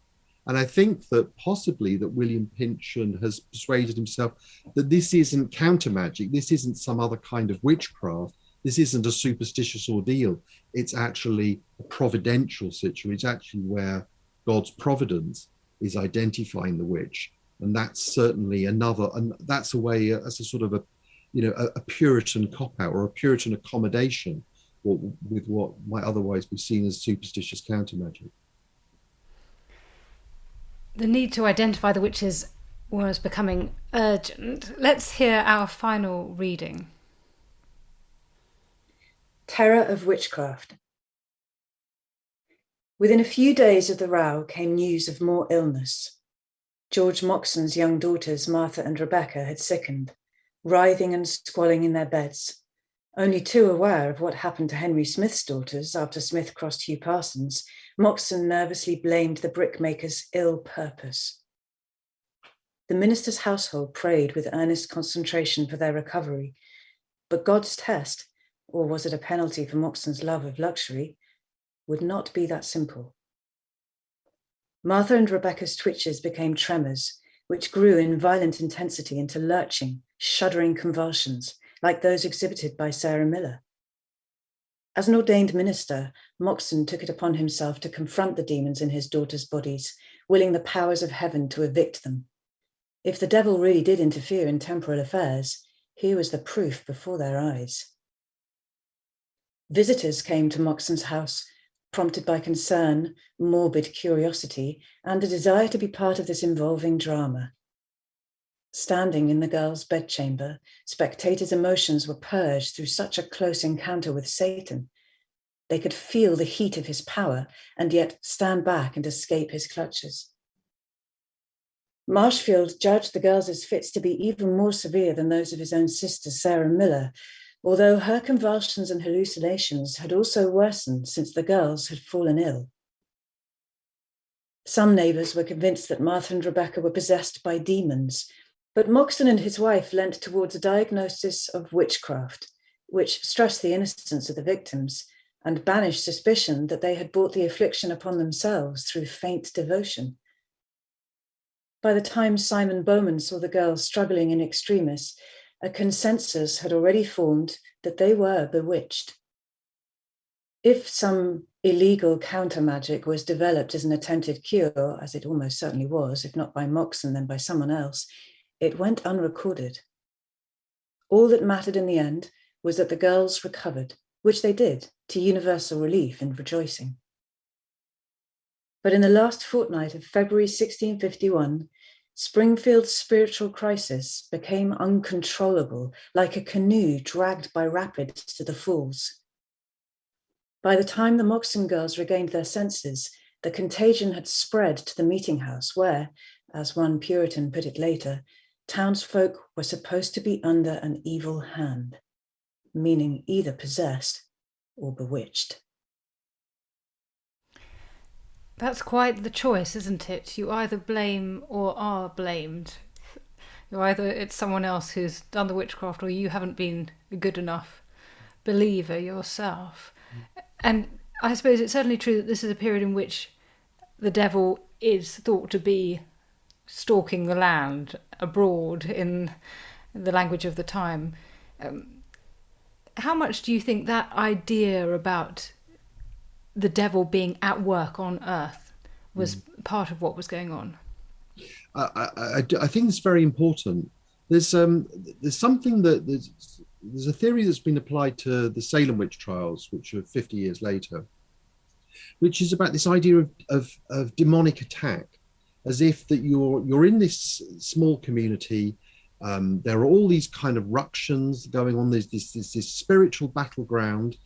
And I think that possibly that William Pynchon has persuaded himself that this isn't counter magic, this isn't some other kind of witchcraft, this isn't a superstitious ordeal. It's actually a providential situation. It's actually where God's providence is identifying the witch. And that's certainly another, and that's a way, as a sort of a, you know, a, a Puritan cop out or a Puritan accommodation with what might otherwise be seen as superstitious counter magic the need to identify the witches was becoming urgent. Let's hear our final reading. Terror of Witchcraft. Within a few days of the row came news of more illness. George Moxon's young daughters, Martha and Rebecca, had sickened, writhing and squalling in their beds. Only too aware of what happened to Henry Smith's daughters after Smith crossed Hugh Parsons, Moxon nervously blamed the brickmaker's ill purpose. The minister's household prayed with earnest concentration for their recovery, but God's test, or was it a penalty for Moxon's love of luxury, would not be that simple. Martha and Rebecca's twitches became tremors, which grew in violent intensity into lurching, shuddering convulsions, like those exhibited by Sarah Miller. As an ordained minister, Moxon took it upon himself to confront the demons in his daughters' bodies, willing the powers of heaven to evict them. If the devil really did interfere in temporal affairs, here was the proof before their eyes. Visitors came to Moxon's house, prompted by concern, morbid curiosity, and a desire to be part of this involving drama. Standing in the girl's bedchamber, spectators' emotions were purged through such a close encounter with Satan. They could feel the heat of his power and yet stand back and escape his clutches. Marshfield judged the girls' fits to be even more severe than those of his own sister, Sarah Miller, although her convulsions and hallucinations had also worsened since the girls had fallen ill. Some neighbours were convinced that Martha and Rebecca were possessed by demons, but Moxon and his wife leant towards a diagnosis of witchcraft, which stressed the innocence of the victims and banished suspicion that they had brought the affliction upon themselves through faint devotion. By the time Simon Bowman saw the girls struggling in extremis, a consensus had already formed that they were bewitched. If some illegal counter magic was developed as an attempted cure, as it almost certainly was, if not by Moxon, then by someone else, it went unrecorded. All that mattered in the end was that the girls recovered, which they did, to universal relief and rejoicing. But in the last fortnight of February 1651, Springfield's spiritual crisis became uncontrollable, like a canoe dragged by rapids to the falls. By the time the Moxon girls regained their senses, the contagion had spread to the meeting house where, as one Puritan put it later, townsfolk were supposed to be under an evil hand, meaning either possessed or bewitched. That's quite the choice, isn't it? You either blame or are blamed. You either it's someone else who's done the witchcraft or you haven't been a good enough believer yourself. And I suppose it's certainly true that this is a period in which the devil is thought to be stalking the land abroad in the language of the time. Um, how much do you think that idea about the devil being at work on earth was mm. part of what was going on? I, I, I, think it's very important. There's um, there's something that there's, there's a theory that's been applied to the Salem witch trials, which are 50 years later, which is about this idea of, of, of demonic attack as if that you're you're in this small community. Um, there are all these kind of ructions going on. There's this, this, this spiritual battleground,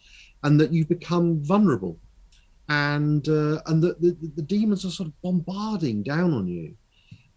and that you become vulnerable, and uh, and that the, the, demons are sort of bombarding down on you,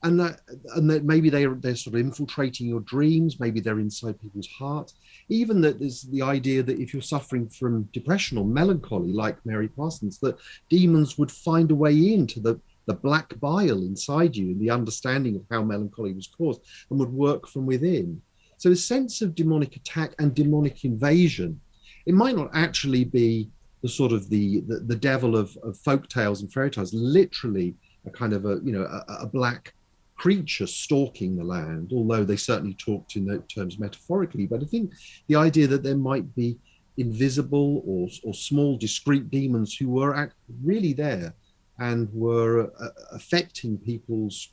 and that and that maybe they they're sort of infiltrating your dreams. Maybe they're inside people's hearts. Even that there's the idea that if you're suffering from depression or melancholy, like Mary Parsons, that demons would find a way into the the black bile inside you and the understanding of how melancholy was caused and would work from within. So a sense of demonic attack and demonic invasion. It might not actually be the sort of the the, the devil of, of folk tales and fairy tales, literally a kind of a you know a, a black creature stalking the land, although they certainly talked in those terms metaphorically. But I think the idea that there might be invisible or, or small discrete demons who were really there and were uh, affecting people's,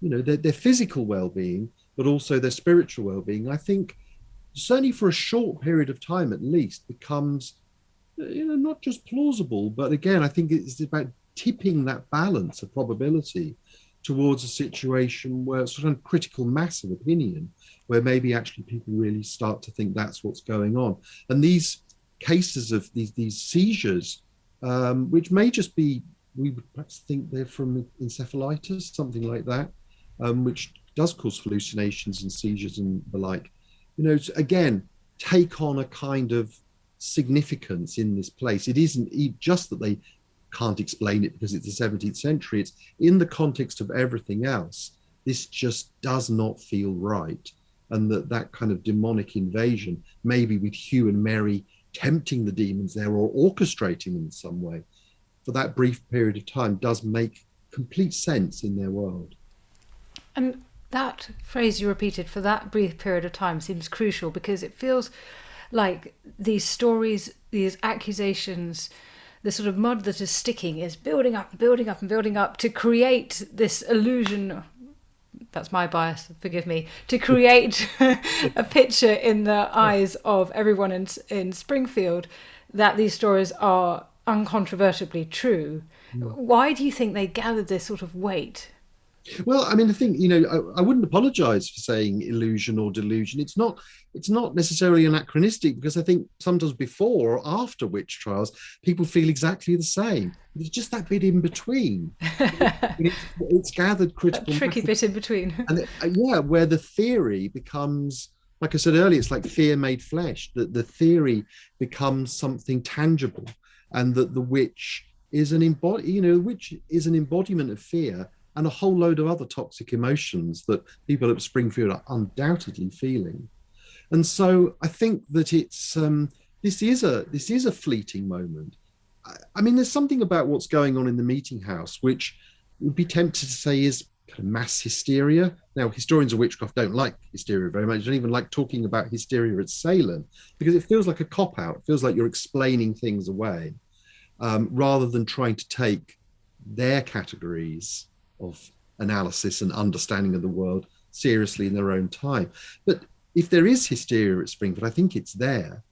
you know, their, their physical well-being, but also their spiritual well-being, I think certainly for a short period of time at least becomes, uh, you know, not just plausible, but again, I think it's about tipping that balance of probability towards a situation where sort of critical mass of opinion, where maybe actually people really start to think that's what's going on. And these cases of these these seizures, um, which may just be we would perhaps think they're from encephalitis, something like that, um, which does cause hallucinations and seizures and the like. You know, again, take on a kind of significance in this place. It isn't just that they can't explain it because it's the 17th century. It's in the context of everything else. This just does not feel right. And that that kind of demonic invasion, maybe with Hugh and Mary tempting the demons there or orchestrating them in some way, for that brief period of time does make complete sense in their world. And that phrase you repeated for that brief period of time seems crucial because it feels like these stories, these accusations, the sort of mud that is sticking is building up and building up and building up to create this illusion. That's my bias, forgive me, to create a picture in the eyes of everyone in, in Springfield that these stories are uncontrovertibly true. Mm. Why do you think they gathered this sort of weight? Well, I mean, I think you know, I, I, wouldn't apologise for saying illusion or delusion. It's not, it's not necessarily anachronistic because I think sometimes before or after witch trials, people feel exactly the same. It's just that bit in between. it's, it's, gathered critical. That tricky bit in between. and it, uh, yeah, where the theory becomes, like I said earlier, it's like fear made flesh. That the theory becomes something tangible, and that the witch is an embody, you know, which is an embodiment of fear and a whole load of other toxic emotions that people at Springfield are undoubtedly feeling. And so I think that it's um, this is a this is a fleeting moment. I, I mean, there's something about what's going on in the meeting house which would be tempted to say is kind of mass hysteria. Now, historians of witchcraft don't like hysteria very much. They don't even like talking about hysteria at Salem because it feels like a cop out. It feels like you're explaining things away um, rather than trying to take their categories of analysis and understanding of the world seriously in their own time. But if there is hysteria at Springfield, I think it's there,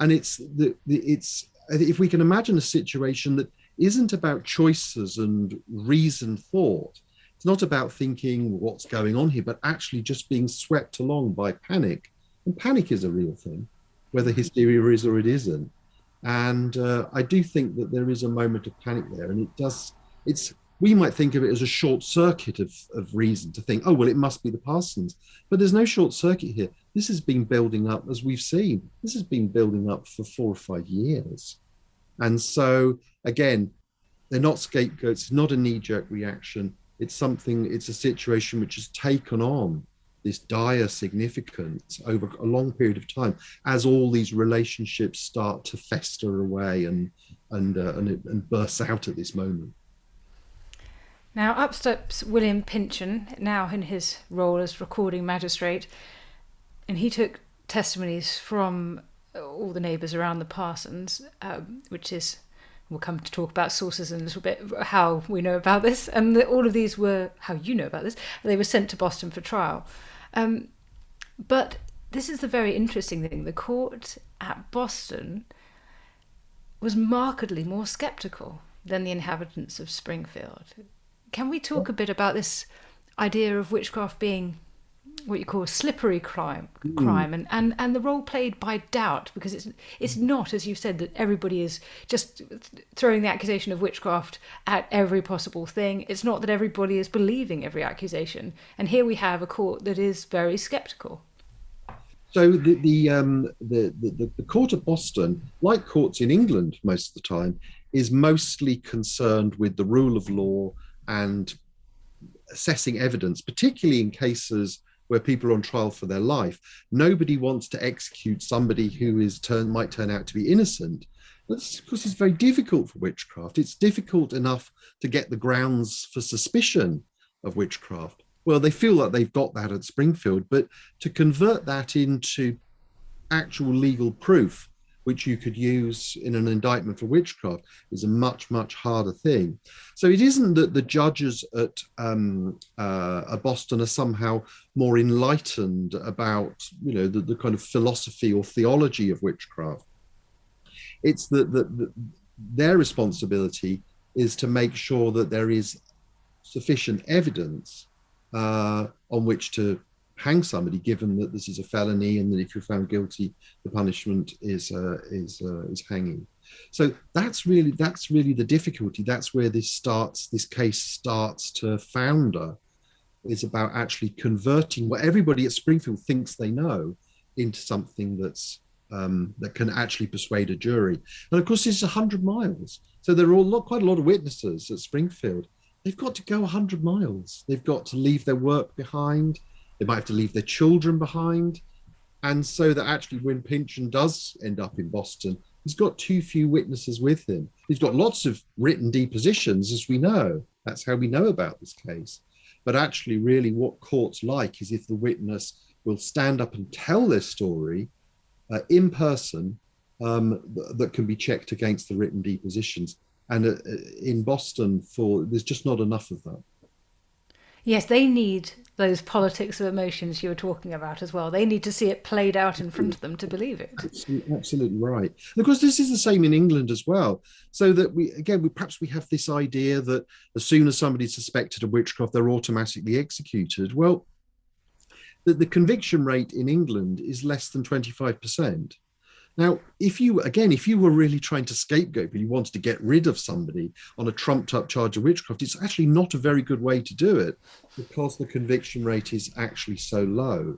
and it's the, the it's if we can imagine a situation that isn't about choices and reasoned thought. It's not about thinking what's going on here, but actually just being swept along by panic. And panic is a real thing, whether hysteria is or it isn't. And uh, I do think that there is a moment of panic there, and it does. It's we might think of it as a short circuit of, of reason to think, oh, well, it must be the Parsons. But there's no short circuit here. This has been building up, as we've seen, this has been building up for four or five years. And so, again, they're not scapegoats, it's not a knee jerk reaction. It's something, it's a situation which has taken on this dire significance over a long period of time as all these relationships start to fester away and, and, uh, and, and burst out at this moment. Now, up steps William Pynchon, now in his role as recording magistrate, and he took testimonies from all the neighbours around the Parsons, um, which is we'll come to talk about sources in a little bit, how we know about this, and the, all of these were how you know about this. They were sent to Boston for trial, um, but this is the very interesting thing: the court at Boston was markedly more sceptical than the inhabitants of Springfield. Can we talk a bit about this idea of witchcraft being what you call a slippery crime, mm. crime, and, and and the role played by doubt, because it's it's not, as you said, that everybody is just throwing the accusation of witchcraft at every possible thing. It's not that everybody is believing every accusation, and here we have a court that is very sceptical. So the the, um, the the the court of Boston, like courts in England most of the time, is mostly concerned with the rule of law and assessing evidence, particularly in cases where people are on trial for their life. Nobody wants to execute somebody who is turn might turn out to be innocent. That's because it's very difficult for witchcraft. It's difficult enough to get the grounds for suspicion of witchcraft. Well, they feel that they've got that at Springfield, but to convert that into actual legal proof which you could use in an indictment for witchcraft is a much much harder thing. So it isn't that the judges at um, uh, boston are somehow more enlightened about you know the, the kind of philosophy or theology of witchcraft. It's that the, the, their responsibility is to make sure that there is sufficient evidence uh, on which to hang somebody, given that this is a felony and that if you're found guilty, the punishment is uh, is uh, is hanging. So that's really that's really the difficulty. That's where this starts. This case starts to founder. Is about actually converting what everybody at Springfield thinks they know into something that's um, that can actually persuade a jury. And of course, it's 100 miles. So there are all, quite a lot of witnesses at Springfield. They've got to go 100 miles. They've got to leave their work behind they might have to leave their children behind. And so that actually, when Pynchon does end up in Boston, he's got too few witnesses with him. He's got lots of written depositions, as we know. That's how we know about this case. But actually, really, what courts like is if the witness will stand up and tell their story uh, in person um, th- that can be checked against the written depositions. And uh, in Boston, for there's just not enough of that. Yes, they need those politics of emotions you were talking about as well. They need to see it played out in front of them to believe it. Absolutely right. And of course, this is the same in England as well. So that we again, we perhaps we have this idea that as soon as somebody's suspected of witchcraft, they're automatically executed. Well, the, the conviction rate in England is less than twenty five percent. Now, if you, again, if you were really trying to scapegoat and you wanted to get rid of somebody on a trumped up charge of witchcraft, it's actually not a very good way to do it because the conviction rate is actually so low.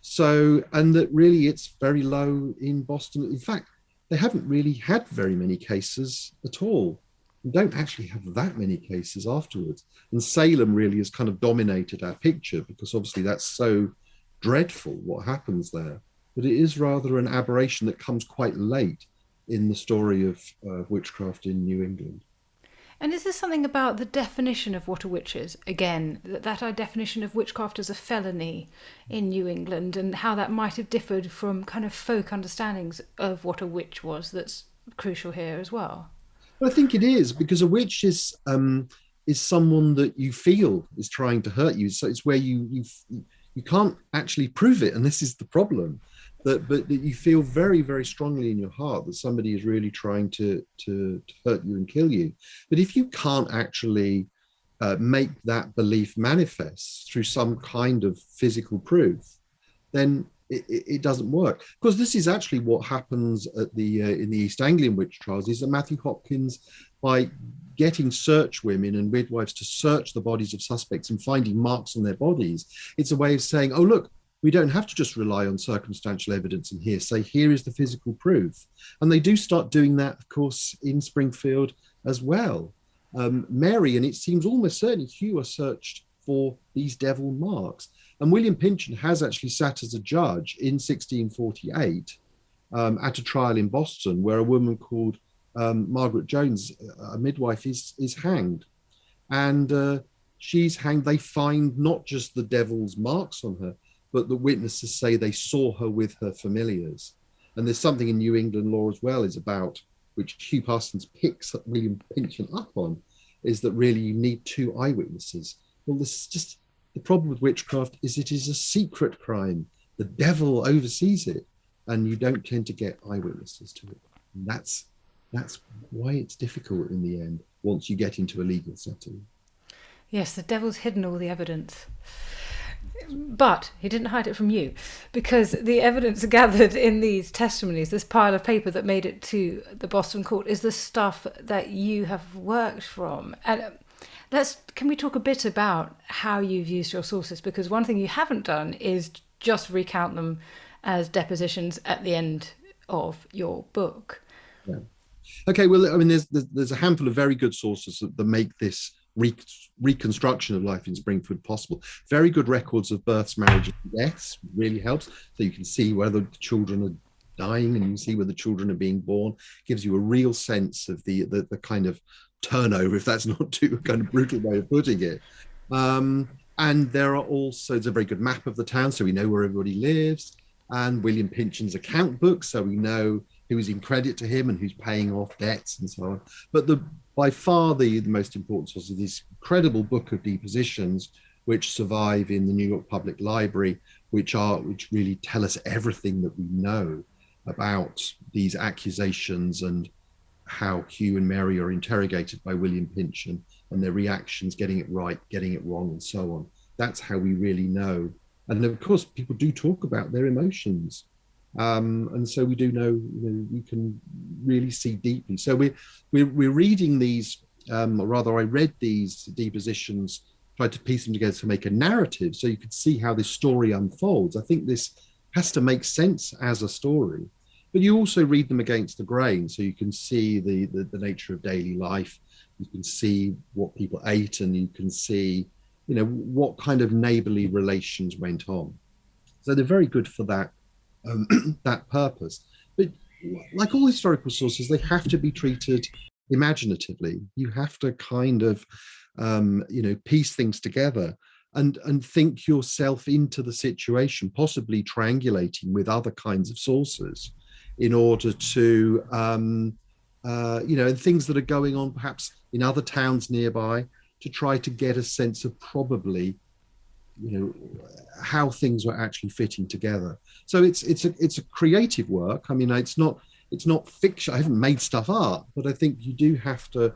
So, and that really it's very low in Boston. In fact, they haven't really had very many cases at all. We don't actually have that many cases afterwards. And Salem really has kind of dominated our picture because obviously that's so dreadful what happens there but it is rather an aberration that comes quite late in the story of uh, witchcraft in New England. And is there something about the definition of what a witch is? Again, that, that our definition of witchcraft as a felony in New England and how that might have differed from kind of folk understandings of what a witch was that's crucial here as well? Well, I think it is because a witch is um, is someone that you feel is trying to hurt you. So it's where you you you can't actually prove it, and this is the problem that but that you feel very very strongly in your heart that somebody is really trying to to, to hurt you and kill you. But if you can't actually uh, make that belief manifest through some kind of physical proof then it, it doesn't work. Because this is actually what happens at the uh, in the East Anglian witch trials is that Matthew Hopkins by getting search women and midwives to search the bodies of suspects and finding marks on their bodies it's a way of saying oh look we don't have to just rely on circumstantial evidence and hearsay. Here is the physical proof. And they do start doing that, of course, in Springfield as well. Um, Mary, and it seems almost certainly Hugh are searched for these devil marks. And William Pynchon has actually sat as a judge in 1648 um, at a trial in Boston where a woman called um, Margaret Jones, a midwife, is, is hanged. And uh, she's hanged. They find not just the devil's marks on her, but the witnesses say they saw her with her familiars. And there's something in New England law as well is about which Hugh Parsons picks William Pynchon up on, is that really you need two eyewitnesses. Well, this is just the problem with witchcraft is it is a secret crime. The devil oversees it, and you don't tend to get eyewitnesses to it. And that's that's why it's difficult in the end once you get into a legal setting. Yes, the devil's hidden all the evidence. But he didn't hide it from you because the evidence gathered in these testimonies, this pile of paper that made it to the Boston court, is the stuff that you have worked from. And uh, let's can we talk a bit about how you've used your sources? Because one thing you haven't done is just recount them as depositions at the end of your book. Yeah. Okay. Well, I mean, there's there's a handful of very good sources that, that make this re- reconstruction of life in Springfield possible. Very good records of births, marriages, and deaths really helps. So you can see whether the children are dying and you see where the children are being born. Gives you a real sense of the the, the kind of turnover, if that's not too kind of brutal way of putting it. Um, and there are also it's a very good map of the town, so we know where everybody lives. And William Pynchon's account book, so we know who's in credit to him and who's paying off debts and so on. But the by far the, the most important source is this incredible book of depositions which survive in the New York Public Library, which are which really tell us everything that we know about these accusations and how Hugh and Mary are interrogated by William Pynchon and their reactions, getting it right, getting it wrong, and so on. That's how we really know. And of course, people do talk about their emotions. Um, and so we do know, you know, we can really see deeply. So we're, we're, we're reading these, um, or rather I read these depositions, tried to piece them together to make a narrative so you could see how this story unfolds. I think this has to make sense as a story, but you also read them against the grain so you can see the, the, the nature of daily life. You can see what people ate and you can see, you know, what kind of neighborly relations went on. So they're very good for that um, that purpose. But like all historical sources, they have to be treated imaginatively. You have to kind of, um, you know, piece things together and and think yourself into the situation, possibly triangulating with other kinds of sources, in order to, um, uh, you know, and things that are going on perhaps in other towns nearby, to try to get a sense of probably you know, how things were actually fitting together. So it's it's a it's a creative work. I mean, it's not it's not fiction. I haven't made stuff up, but I think you do have to,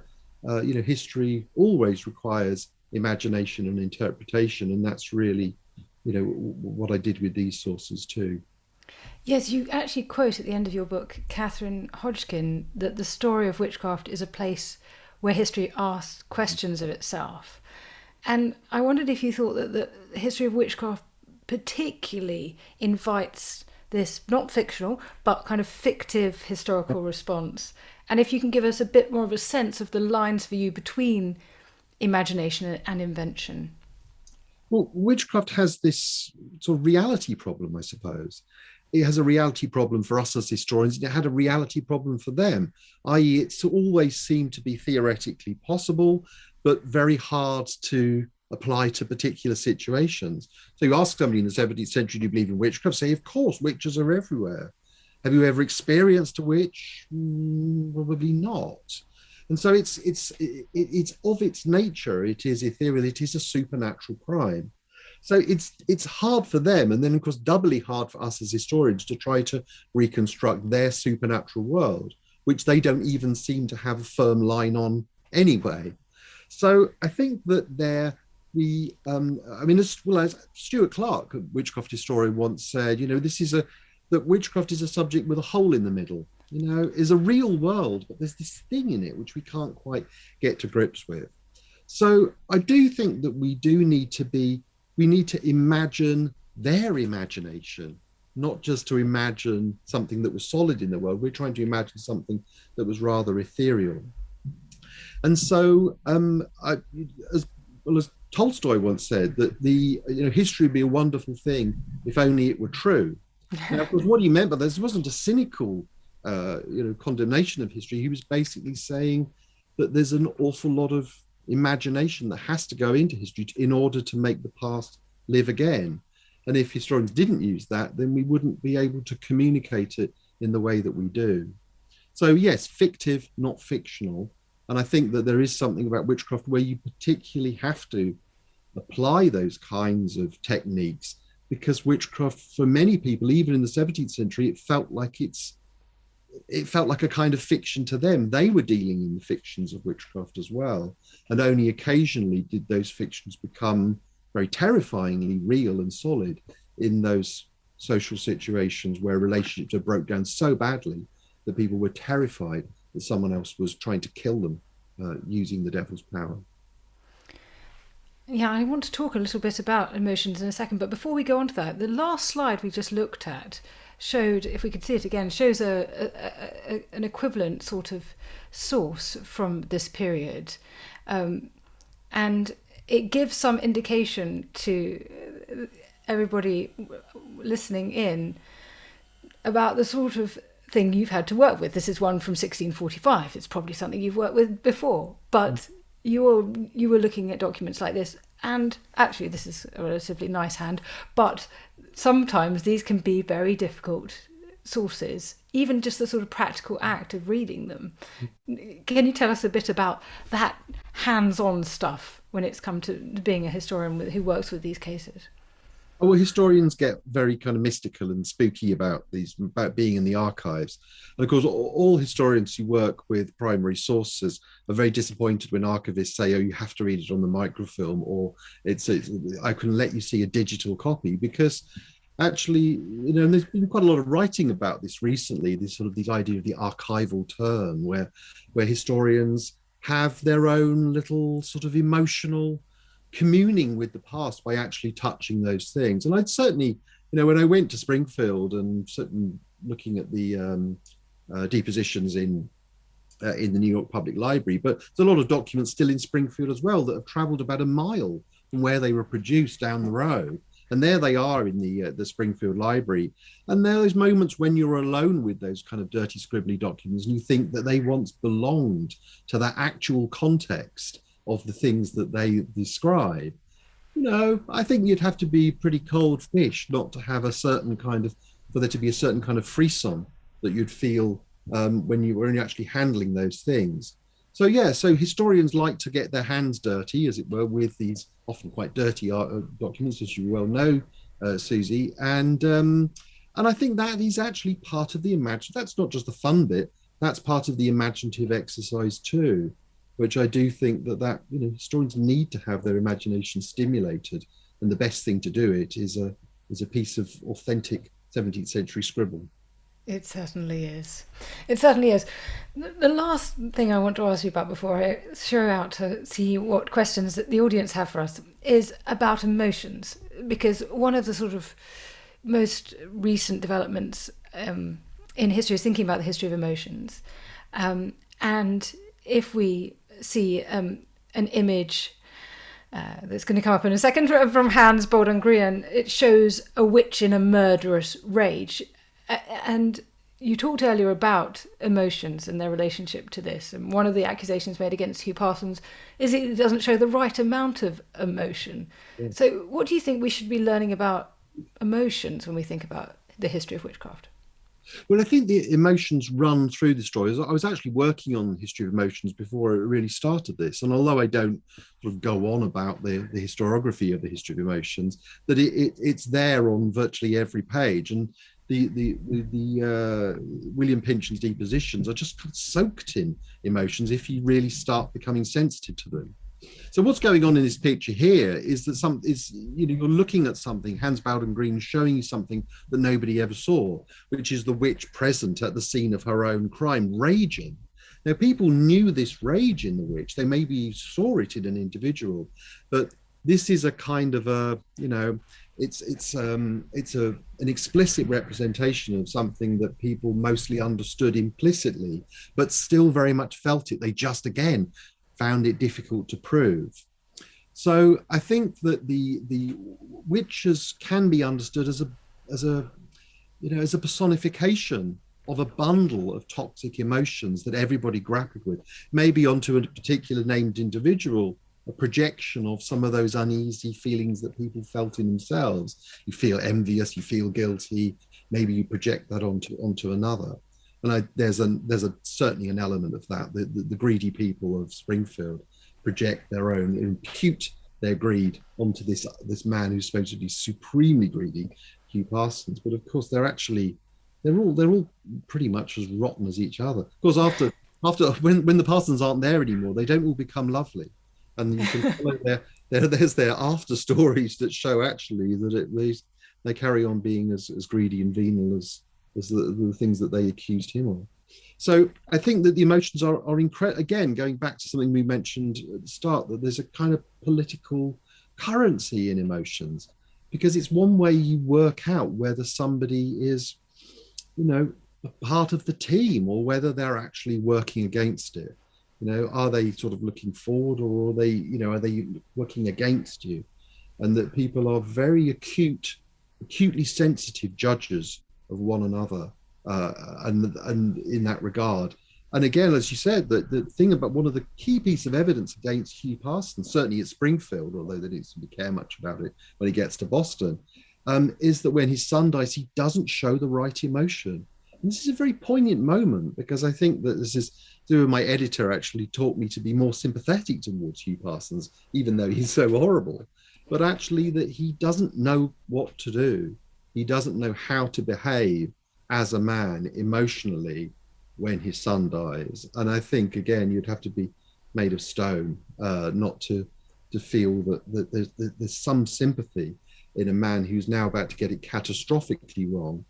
uh, you know, history always requires imagination and interpretation, and that's really, you know, what I did with these sources too. Yes, you actually quote at the end of your book, Katharine Hodgkin, that the story of witchcraft is a place where history asks questions of itself. And I wondered if you thought that the history of witchcraft particularly invites this not fictional but kind of fictive historical response. And if you can give us a bit more of a sense of the lines for you between imagination and invention. Well witchcraft has this sort of reality problem i suppose. It has a reality problem for us as historians and it had a reality problem for them i.e it's always seemed to be theoretically possible but very hard to apply to particular situations. So you ask somebody in the 17th century, do you believe in witchcraft? Say, of course, witches are everywhere. Have you ever experienced a witch? Mm, probably not. And so it's it's it, it's of its nature. It is ethereal. It is a supernatural crime. So it's it's hard for them, and then of course doubly hard for us as historians to try to reconstruct their supernatural world, which they don't even seem to have a firm line on anyway. So I think that there we, um, I mean, as well as Stuart Clark, a witchcraft historian, once said, you know, this is a that witchcraft is a subject with a hole in the middle. You know, is a real world, but there's this thing in it which we can't quite get to grips with. So I do think that we do need to be, we need to imagine their imagination, not just to imagine something that was solid in the world. We're trying to imagine something that was rather ethereal. And so, um, I, as well as Tolstoy once said, that the you know history would be a wonderful thing if only it were true. now, of course, what he meant by this wasn't a cynical, uh, you know, condemnation of history. He was basically saying that there's an awful lot of imagination that has to go into history in order to make the past live again. And if historians didn't use that, then we wouldn't be able to communicate it in the way that we do. So yes, fictive, not fictional. And I think that there is something about witchcraft where you particularly have to apply those kinds of techniques because witchcraft, for many people, even in the 17th century, it felt like it's it felt like a kind of fiction to them. They were dealing in the fictions of witchcraft as well. And only occasionally did those fictions become very terrifyingly real and solid in those social situations where relationships are broke down so badly that people were terrified that someone else was trying to kill them uh, using the devil's power. Yeah, I want to talk a little bit about emotions in a second, but before we go on to that, the last slide we just looked at showed, if we could see it again, shows a, a, a an equivalent sort of source from this period, um, and it gives some indication to everybody listening in about the sort of thing you've had to work with. This is one from 1645. It's probably something you've worked with before, but mm. you were you were looking at documents like this, and actually this is a relatively nice hand, but sometimes these can be very difficult sources. Even just the sort of practical act of reading them. Can you tell us a bit about that hands-on stuff when it's come to being a historian who works with these cases? Oh, well, historians get very kind of mystical and spooky about these, about being in the archives. And of course, all historians who work with primary sources are very disappointed when archivists say, "Oh, you have to read it on the microfilm," or "It's, it's I can let you see a digital copy," because actually, you know, there's been quite a lot of writing about this recently. This sort of this idea of the archival turn, where where historians have their own little sort of emotional communing with the past by actually touching those things. And I'd certainly, you know, when I went to Springfield and certainly looking at the um, uh, depositions in uh, in the New York Public Library, but there's a lot of documents still in Springfield as well that have travelled about a mile from where they were produced down the road. And there they are in the uh, the Springfield Library. And there are those moments when you're alone with those kind of dirty, scribbly documents, and you think that they once belonged to that actual context of the things that they describe. You know, I think you'd have to be pretty cold fish not to have a certain kind of, for there to be a certain kind of frisson that you'd feel um, when you were actually handling those things. so yeah, so historians like to get their hands dirty, as it were, with these often quite dirty uh, documents, as you well know, uh, Susie. And um, and I think that is actually part of the imagine. That's not just the fun bit. That's part of the imaginative exercise too, which I do think that that you know historians need to have their imagination stimulated, and the best thing to do it is a is a piece of authentic 17th century scribble. It certainly is. It certainly is. The last thing I want to ask you about before I show out to see what questions that the audience have for us is about emotions, because one of the sort of most recent developments um, in history is thinking about the history of emotions. Um, and if we see um, an image uh, that's going to come up in a second from Hans Baldung-Grien, it shows a witch in a murderous rage. And you talked earlier about emotions and their relationship to this. And one of the accusations made against Hugh Parsons is it doesn't show the right amount of emotion. Yeah. So, what do you think we should be learning about emotions when we think about the history of witchcraft? Well, I think the emotions run through the story. I was actually working on the history of emotions before I really started this, and although I don't sort of go on about the, the historiography of the history of emotions, that it, it, it's there on virtually every page. And the the the, the uh, William Pynchon's depositions are just soaked in emotions if you really start becoming sensitive to them. So what's going on in this picture here is that some is you know you're looking at something Hans Baldung-Grien showing you something that nobody ever saw, which is the witch present at the scene of her own crime, raging. Now people knew this rage in the witch. They maybe saw it in an individual, but this is a kind of a you know it's it's um it's a an explicit representation of something that people mostly understood implicitly but still very much felt it they just again found it difficult to prove. So I think that the the witches can be understood as a as a you know as a personification of a bundle of toxic emotions that everybody grappled with, maybe onto a particular named individual, a projection of some of those uneasy feelings that people felt in themselves. You feel envious, you feel guilty, maybe you project that onto onto another and I, there's a there's a certainly an element of that. The, the, the, greedy people of Springfield project their own, impute their greed onto this this man who's supposed to be supremely greedy, Hugh Parsons. But of course, they're actually they're all they're all pretty much as rotten as each other. Of course, after after when when the Parsons aren't there anymore, they don't all become lovely, and you can follow their, their there's their after stories that show actually that it they, they carry on being as, as greedy and venal as as the, the things that they accused him of. So I think that the emotions are, are incredible. Again, going back to something we mentioned at the start, that there's a kind of political currency in emotions because it's one way you work out whether somebody is, you know, part of the team or whether they're actually working against it. You know, are they sort of looking forward or are they, you know, are they working against you? And that people are very acute, acutely sensitive judges of one another uh, and and in that regard. And again as you said that the thing about one of the key piece of evidence against hugh parsons certainly at springfield although they didn't seem to care much about it when he gets to boston um, is that when his son dies he doesn't show the right emotion. And this is a very poignant moment because i think that this is through my editor actually taught me to be more sympathetic towards hugh parsons even though he's so horrible but actually that he doesn't know what to do he doesn't know how to behave as a man emotionally when his son dies. And I think again, you'd have to be made of stone uh, not to to feel that, that there's, that there's some sympathy in a man who's now about to get it catastrophically wrong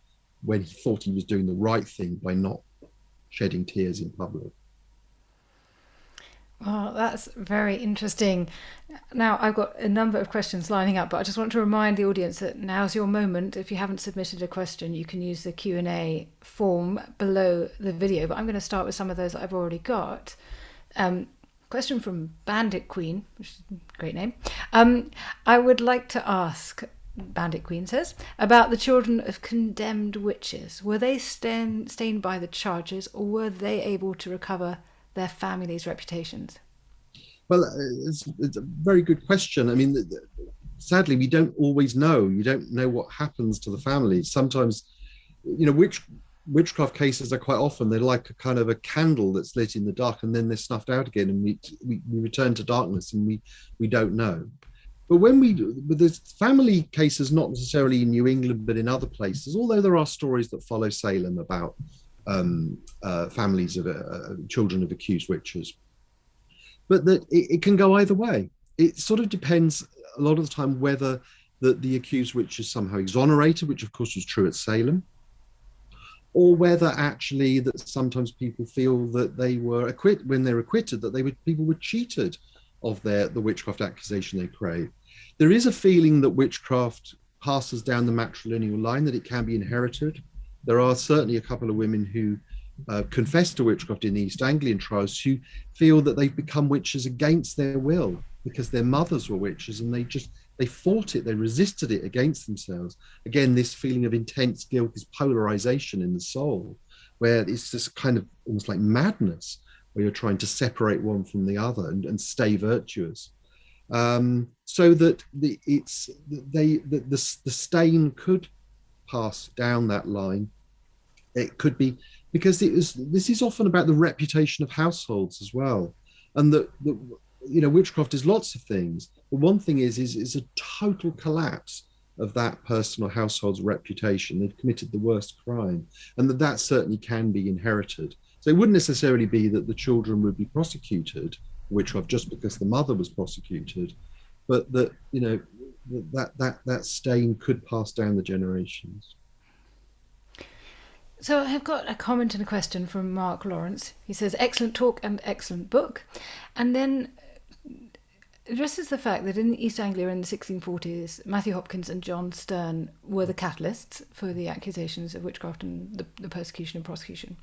when he thought he was doing the right thing by not shedding tears in public. Well, that's very interesting. Now, I've got a number of questions lining up, but I just want to remind the audience that now's your moment. If you haven't submitted a question, you can use the Q&A form below the video, but I'm going to start with some of those that I've already got. Um, question from Bandit Queen, which is a great name. Um, I would like to ask, Bandit Queen says, about the children of condemned witches. Were they stained by the charges, or were they able to recover their families' reputations? Well, uh, it's, it's a very good question. I mean, sadly, we don't always know. You don't know what happens to the families. Sometimes, you know, which witchcraft cases are quite often they're like a kind of a candle that's lit in the dark and then they're snuffed out again and we we, we return to darkness and we we don't know but when we but there's family cases not necessarily in new england but in other places although there are stories that follow salem about um, uh, families of uh, children of accused witches but that it, it can go either way it sort of depends a lot of the time whether that the accused witch is somehow exonerated which of course was true at salem or whether actually that sometimes people feel that they were acquitted when they're acquitted that they were people were cheated of their the witchcraft accusation they crave. There is a feeling that witchcraft passes down the matrilineal line that it can be inherited. There are certainly a couple of women who uh, confess to witchcraft in the East Anglian trials who feel that they've become witches against their will because their mothers were witches and they just they fought it, they resisted it against themselves. Again, this feeling of intense guilt, this polarization in the soul, where it's this kind of almost like madness, where you're trying to separate one from the other and, and stay virtuous. Um, so that the it's they the, the the stain could pass down that line. It could be because it is this is often about the reputation of households as well, and that you know witchcraft is lots of things but one thing is is is a total collapse of that personal household's reputation. They've committed the worst crime and that that certainly can be inherited. So it wouldn't necessarily be that the children would be prosecuted witchcraft just because the mother was prosecuted but that you know that that that stain could pass down the generations so I've got a comment and a question from Mark Lawrence. He says, excellent talk and excellent book. And then uh, addresses the fact that in East Anglia in the 1640s, Matthew Hopkins and John Stearne were the catalysts for the accusations of witchcraft and the, the persecution and prosecution.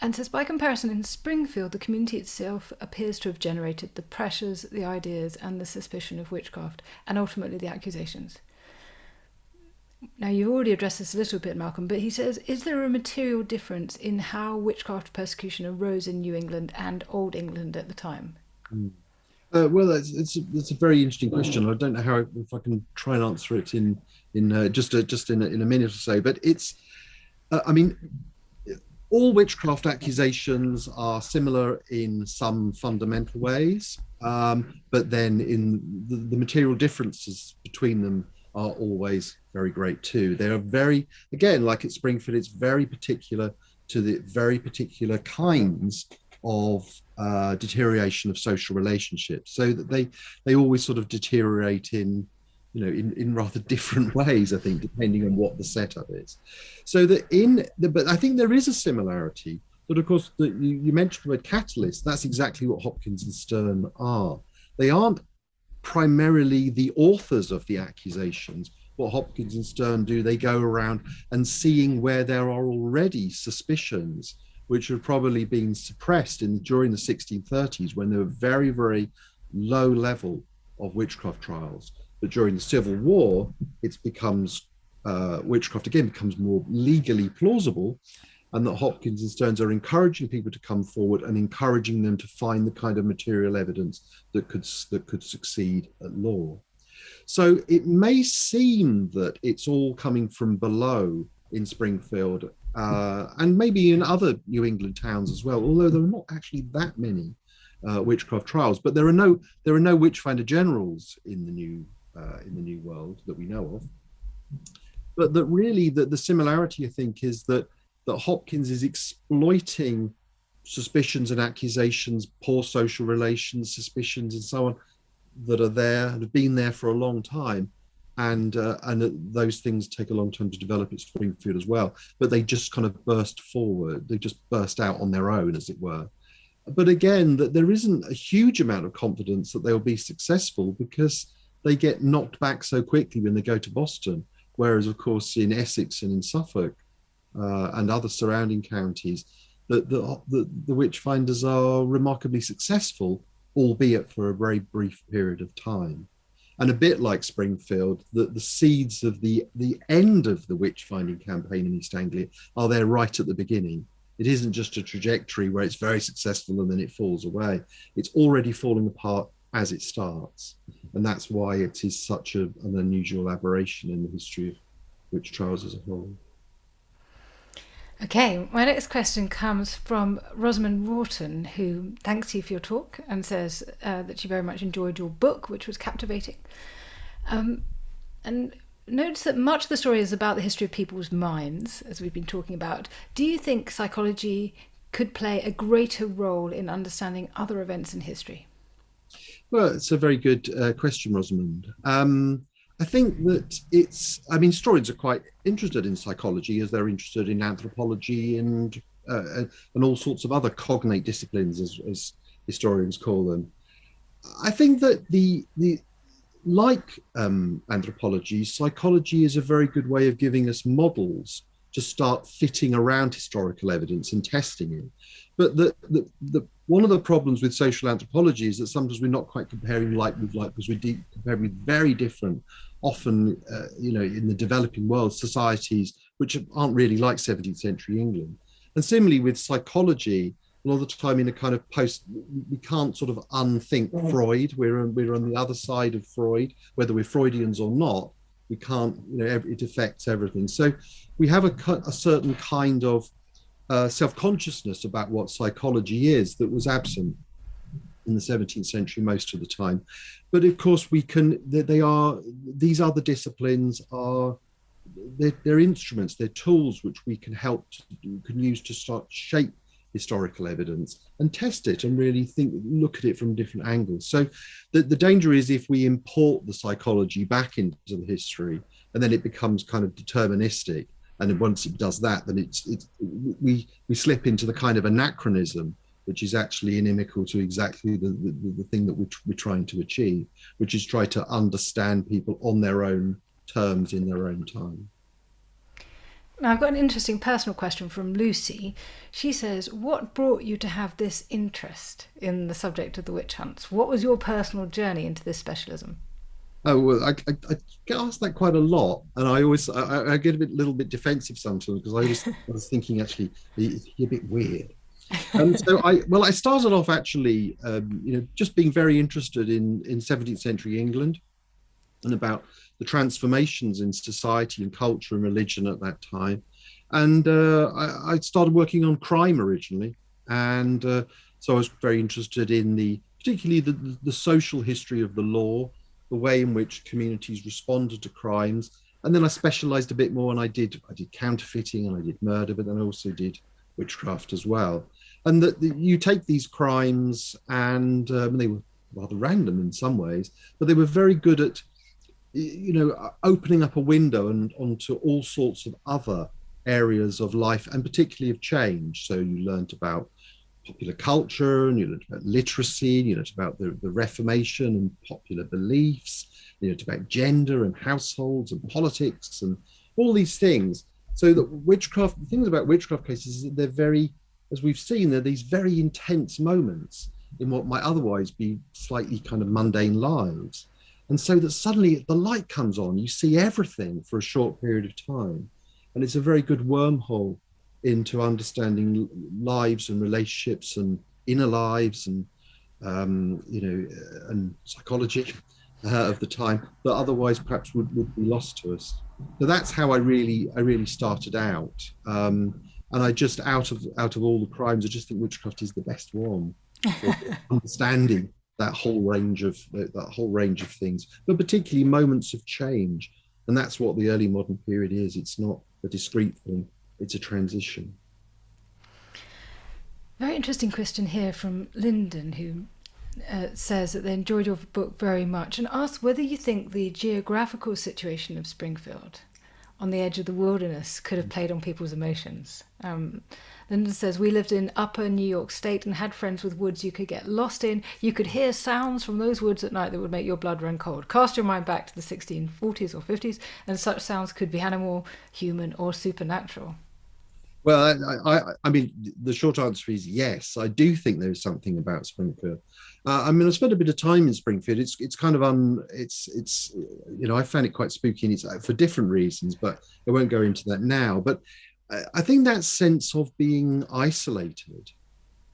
And says, by comparison, in Springfield, the community itself appears to have generated the pressures, the ideas, and the suspicion of witchcraft, and ultimately the accusations. Now, you've already addressed this a little bit, Malcolm, but he says, is there a material difference in how witchcraft persecution arose in New England and Old England at the time? Mm. Uh, well, it's, it's it's a very interesting question. I don't know how if I can try and answer it in in uh, just a, just in a, in a minute or so. But it's, uh, I mean, all witchcraft accusations are similar in some fundamental ways, um, but then in the, the material differences between them are always very great too. They are very, again, like at Springfield, it's very particular to the very particular kinds of uh, deterioration of social relationships. So that they they always sort of deteriorate in you know in, in rather different ways i think depending on what the setup is. So that in the, but i think there is a similarity. But of course the, you, you mentioned the word catalyst. That's exactly what hopkins and stearne are. They aren't primarily the authors of the accusations what hopkins and Stearne do they go around and seeing where there are already suspicions which had probably been suppressed in during the 1630s when there were very, very low level of witchcraft trials. But during the Civil War, it becomes uh, witchcraft again becomes more legally plausible, and that Hopkins and Stearnes are encouraging people to come forward and encouraging them to find the kind of material evidence that could that could succeed at law. So it may seem that it's all coming from below in Springfield uh, and maybe in other New England towns as well, although there are not actually that many uh, witchcraft trials. But there are no there are no witchfinder generals in the new uh, in the new world that we know of. But that really that the similarity I think is that that Hopkins is exploiting suspicions and accusations, poor social relations, suspicions, and so on that are there and have been there for a long time and uh, and those things take a long time to develop at Springfield as well. But they just kind of burst forward. They just burst out on their own, as it were. But again, that there isn't a huge amount of confidence that they'll be successful because they get knocked back so quickly when they go to Boston. Whereas, of course, in Essex and in Suffolk uh, and other surrounding counties, the, the, the, the witch finders are remarkably successful, albeit for a very brief period of time and a bit like Springfield, the, the seeds of the, the end of the witch finding campaign in East Anglia are there right at the beginning. It isn't just a trajectory where it's very successful and then it falls away. It's already falling apart as it starts. And that's why it is such a, an unusual aberration in the history of witch trials as a whole. Okay, my next question comes from Rosamond Rawton, who thanks you for your talk and says uh, that she very much enjoyed your book, which was captivating. Um, and notes that much of the story is about the history of people's minds, as we've been talking about. Do you think psychology could play a greater role in understanding other events in history? Well, it's a very good uh, question, Rosamond. Um, I think that it's, I mean, historians are quite interested in psychology as they're interested in anthropology and uh, and all sorts of other cognate disciplines, as, as historians call them. I think that the the like um, anthropology, psychology is a very good way of giving us models to start fitting around historical evidence and testing it. But the, the, the one of the problems with social anthropology is that sometimes we're not quite comparing like with like because we're comparing very different often, uh, you know, in the developing world, societies which aren't really like 17th century England. And similarly with psychology, a lot of the time in a kind of post, we can't sort of unthink mm. Freud. We're on, we're on the other side of Freud, whether we're Freudians or not. We can't, you know, it affects everything. So we have a, a certain kind of uh, self-consciousness about what psychology is that was absent in the 17th century most of the time. But of course, we can, they are, these other disciplines are, they're, they're instruments, they're tools which we can help, to, can use to start shape historical evidence and test it and really think, look at it from different angles. So the, the danger is if we import the psychology back into the history and then it becomes kind of deterministic. And once it does that, then it's, it's we, we slip into the kind of anachronism which is actually inimical to exactly the, the, the thing that we're, we're trying to achieve, which is try to understand people on their own terms in their own time. Now, I've got an interesting personal question from Lucy. She says, What brought you to have this interest in the subject of the witch hunts? What was your personal journey into this specialism? Oh well, I, I, I, get asked that quite a lot, and I always I, I get a bit, little bit defensive sometimes because I was, I was thinking actually a bit weird, and so I well I started off actually um, you know just being very interested in in 17th century England and about the transformations in society and culture and religion at that time. And uh, I, I, started working on crime originally. And uh, so I was very interested in the particularly the, the social history of the law the way in which communities responded to crimes. And then I specialized a bit more and I did I did counterfeiting and I did murder but then I also did witchcraft as well and that you take these crimes and um, they were rather random in some ways, but they were very good at, you know, opening up a window and onto all sorts of other areas of life and particularly of change. So you learned about popular culture and you learned about literacy, and you learned about the, the Reformation and popular beliefs, you learned about gender and households and politics and all these things. So that witchcraft, the things about witchcraft cases is that they're very as we've seen, there are these very intense moments in what might otherwise be slightly kind of mundane lives. And so that suddenly the light comes on, you see everything for a short period of time. And it's a very good wormhole into understanding lives and relationships and inner lives and, um, you know, and psychology uh, of the time that otherwise perhaps would, would be lost to us. So that's how I really, I really started out. Um, and I just out of out of all the crimes, I just think witchcraft is the best one for understanding that whole range of that whole range of things, but particularly moments of change, and that's what the early modern period is. It's not a discrete thing; it's a transition. Very interesting question here from Lyndon, who uh, says that they enjoyed your book very much and asks whether you think the geographical situation of Springfield on the edge of the wilderness could have played on people's emotions. Um, Lyndon says, We lived in upper New York State and had friends with woods you could get lost in. You could hear sounds from those woods at night that would make your blood run cold. Cast your mind back to the 1640s or 50s, and such sounds could be animal, human, or supernatural. Well, I, I, I mean, the short answer is yes. I do think there's something about Springfield. Uh, I mean, I spent a bit of time in Springfield. It's it's kind of un it's it's you know I found it quite spooky and it's uh, for different reasons, but I won't go into that now. But I think that sense of being isolated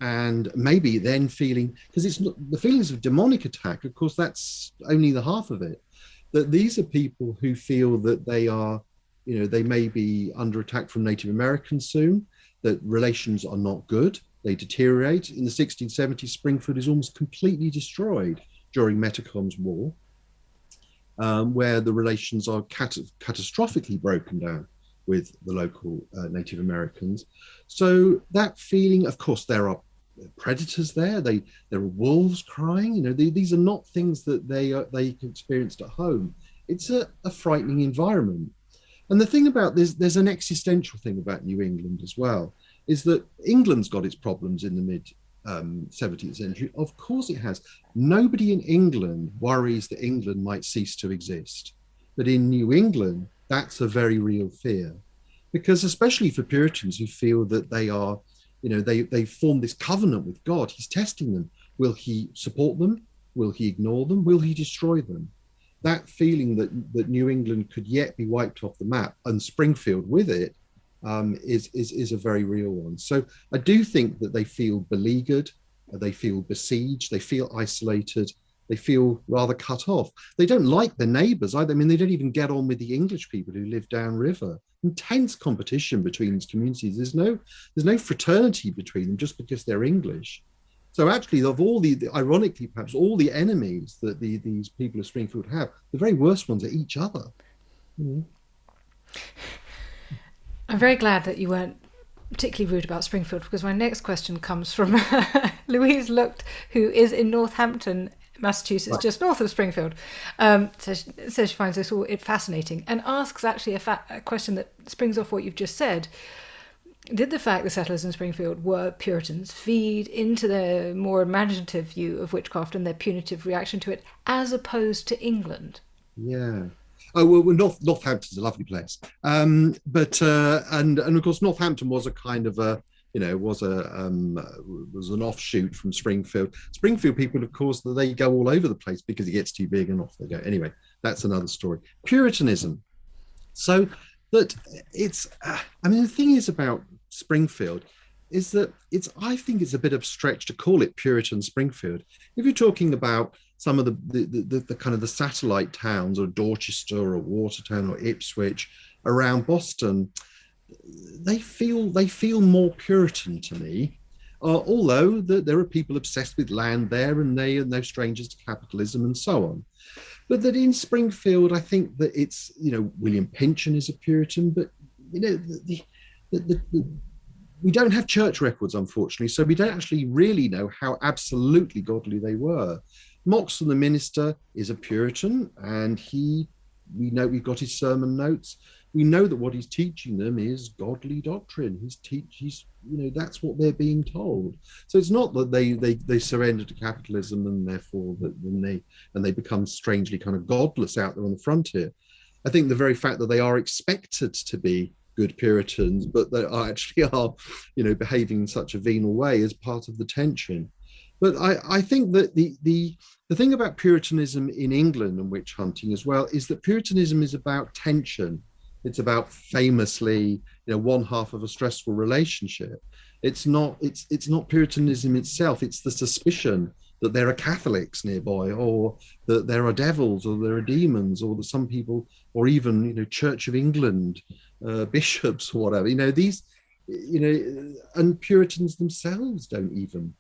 and maybe then feeling because it's not the feelings of demonic attack. Of course, that's only the half of it. That these are people who feel that they are you know they may be under attack from Native Americans soon. that relations are not good, they deteriorate. In the 1670s, Springfield is almost completely destroyed during Metacom's War, um, where the relations are cat catastrophically broken down with the local uh, Native Americans. So that feeling, of course, there are predators there. They there are wolves crying. You know, they, these are not things that they they experienced at home. It's a, a frightening environment. And the thing about this, there's an existential thing about New England as well, is that England's got its problems in the mid um, 17th century. Of course it has. Nobody in England worries that England might cease to exist. But in New England, that's a very real fear. Because especially for Puritans who feel that they are, you know, they, they formed this covenant with God, he's testing them. Will he support them? Will he ignore them? Will he destroy them? That feeling that, that New England could yet be wiped off the map and Springfield with it um, is, is, is a very real one. So I do think that they feel beleaguered, they feel besieged, they feel isolated, they feel rather cut off. They don't like their neighbours either. I mean, they don't even get on with the English people who live downriver. Intense competition between these communities. There's no, there's no fraternity between them just because they're English. So actually, of all the, the ironically, perhaps all the enemies that the, these people of Springfield have, the very worst ones are each other. Mm. I'm very glad that you weren't particularly rude about Springfield because my next question comes from Louise Looked, who is in Northampton, Massachusetts, right. just north of Springfield. Um, so she says she finds this all fascinating and asks actually a, fa- a question that springs off what you've just said. Did the fact the settlers in Springfield were Puritans feed into their more imaginative view of witchcraft and their punitive reaction to it, as opposed to England? Yeah, Oh well, North Northampton's a lovely place, um, but uh, and and of course Northampton was a kind of a you know was a um, was an offshoot from Springfield. Springfield people, of course, they go all over the place because it gets too big and off they go. Anyway, that's another story. Puritanism, so that it's. Uh, I mean, the thing is about Springfield is that it's I think it's a bit of a stretch to call it Puritan Springfield. If you're talking about some of the the, the, the kind of the satellite towns or Dorchester or Watertown or Ipswich around Boston, they feel they feel more Puritan to me. Uh, although the, there are people obsessed with land there and they are no strangers to capitalism and so on. But that in Springfield, I think that it's, you know, William Pynchon is a Puritan, but, you know, the, the, the, the we don't have church records, unfortunately, so we don't actually really know how absolutely godly they were. Moxon, the minister, is a Puritan, and he, we know we've got his sermon notes. We know that what he's teaching them is godly doctrine. He's teach, he's, you know, that's what they're being told. So it's not that they they they surrender to capitalism and therefore that they and they become strangely kind of godless out there on the frontier. I think the very fact that they are expected to be good Puritans, but they actually are, you know, behaving in such a venal way as part of the tension. But I, I think that the, the, the thing about Puritanism in England and witch hunting as well is that Puritanism is about tension. It's about famously, you know, one half of a stressful relationship. It's not, it's, it's not Puritanism itself. It's the suspicion that there are Catholics nearby, or that there are devils, or there are demons, or that some people, or even you know, Church of England uh, bishops, or whatever. You know these, you know, and Puritans themselves don't even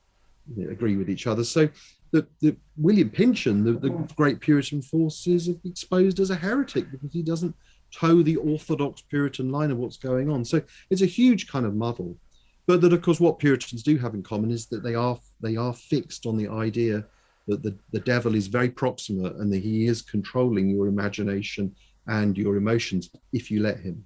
you know, agree with each other. So the, the William Pynchon, the, the great Puritan force, is exposed as a heretic because he doesn't toe the orthodox Puritan line of what's going on. So it's a huge kind of muddle. But that, of course, what Puritans do have in common is that they are they are fixed on the idea that the, the devil is very proximate and that he is controlling your imagination and your emotions if you let him.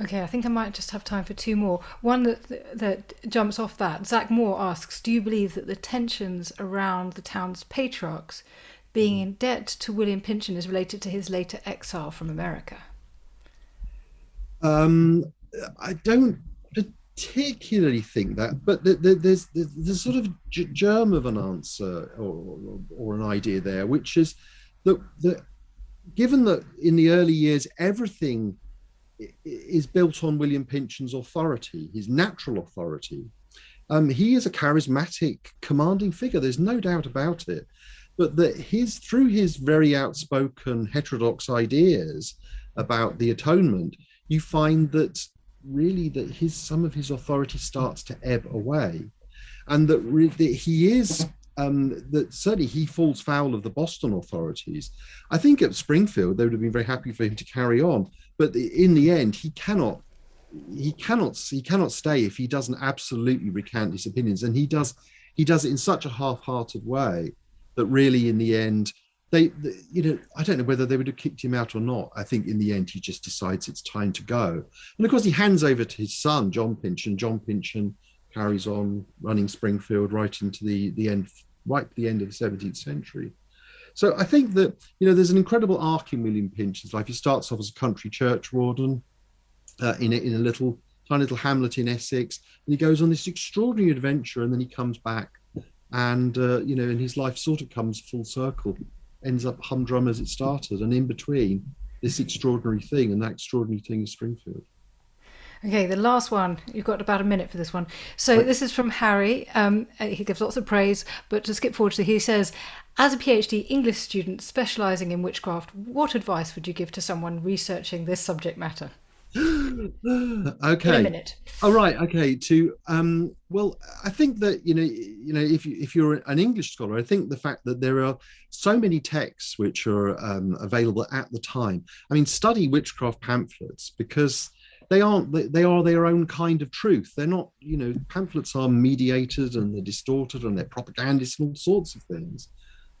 Okay, I think I might just have time for two more. One that that jumps off that. Zach Moore asks, "Do you believe that the tensions around the town's patriarchs being in debt to William Pynchon is related to his later exile from America?" Um, I don't particularly think that, but there's there's sort of germ of an answer or, or, or an idea there, which is that that given that in the early years everything is built on William Pynchon's authority, his natural authority. Um, he is a charismatic, commanding figure. There's no doubt about it. But that his through his very outspoken heterodox ideas about the atonement, you find that really that his some of his authority starts to ebb away, and that, that he is um, that certainly he falls foul of the Boston authorities. I think at Springfield they would have been very happy for him to carry on, but in the end he cannot he cannot he cannot stay if he doesn't absolutely recant his opinions, and he does he does it in such a half-hearted way that really in the end they, they, you know i don't know whether they would have kicked him out or not. I think in the end he just decides it's time to go. And of course he hands over to his son john pynchon john pynchon carries on running springfield right into the the end right at the end of the 17th century so i think that you know there's an incredible arc in william pynchon's life he starts off as a country church warden uh, in, a, in a little tiny little hamlet in essex and he goes on this extraordinary adventure and then he comes back and uh, you know and his life sort of comes full circle ends up humdrum as it started, and in between this extraordinary thing, and that extraordinary thing is Springfield. Okay, the last one. You've got about a minute for this one. So this is from Harry. Um, he gives lots of praise, but to skip forward to he says, as a PhD English student specialising in witchcraft, what advice would you give to someone researching this subject matter? okay. In a minute. All oh, right. Okay. To um. Well, I think that you know, you know, if you if you're an English scholar, I think the fact that there are so many texts which are um, available at the time. I mean, study witchcraft pamphlets because they aren't they are their own kind of truth they're not you know pamphlets are mediated and they're distorted and they're propagandists and all sorts of things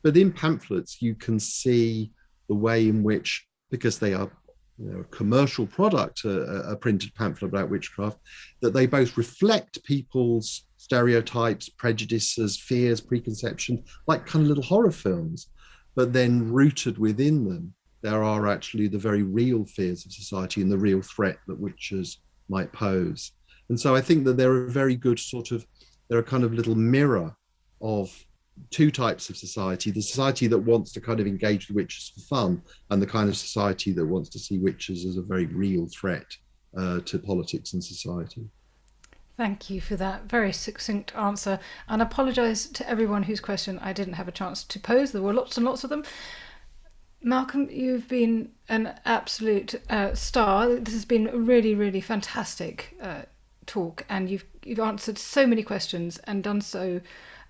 but in pamphlets you can see the way in which because they are you know, a commercial product, a, a, printed pamphlet about witchcraft, that they both reflect people's stereotypes, prejudices, fears, preconceptions, like kind of little horror films, but then rooted within them, there are actually the very real fears of society and the real threat that witches might pose. And so I think that they're a very good sort of, they're a kind of little mirror of two types of society the society that wants to kind of engage with witches for fun and the kind of society that wants to see witches as a very real threat uh, to politics and society Thank you for that very succinct answer. And apologise to everyone whose question I didn't have a chance to pose. There were lots and lots of them. Malcolm, you've been an absolute uh, star. This has been really, really fantastic uh, talk, and you've you've answered so many questions and done so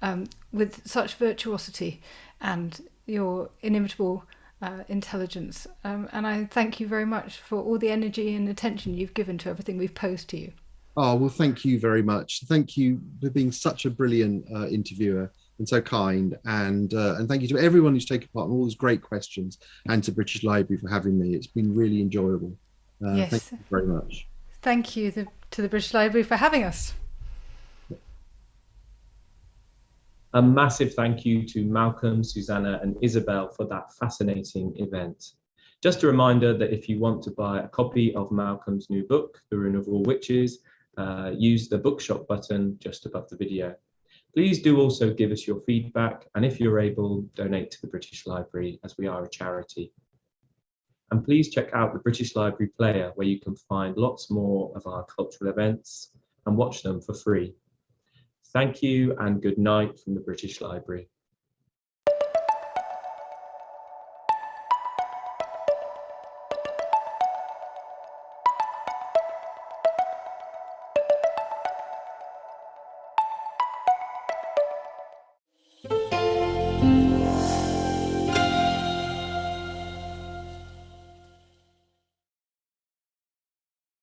um, with such virtuosity and your inimitable uh, intelligence. Um, and I thank you very much for all the energy and attention you've given to everything we've posed to you. Oh, well, thank you very much. Thank you for being such a brilliant uh, interviewer and so kind. And uh, and thank you to everyone who's taken part in all those great questions and to British Library for having me. It's been really enjoyable. Uh, yes. Thank you very much. Thank you the, to the British Library for having us. A massive thank you to Malcolm, Suzannah and Isabel for that fascinating event. Just a reminder that if you want to buy a copy of Malcolm's new book, The Ruin of All Witches, uh, use the bookshop button just above the video. Please do also give us your feedback and if you're able, donate to the British Library as we are a charity. And please check out the British Library Player where you can find lots more of our cultural events and watch them for free. Thank you and good night from the British Library.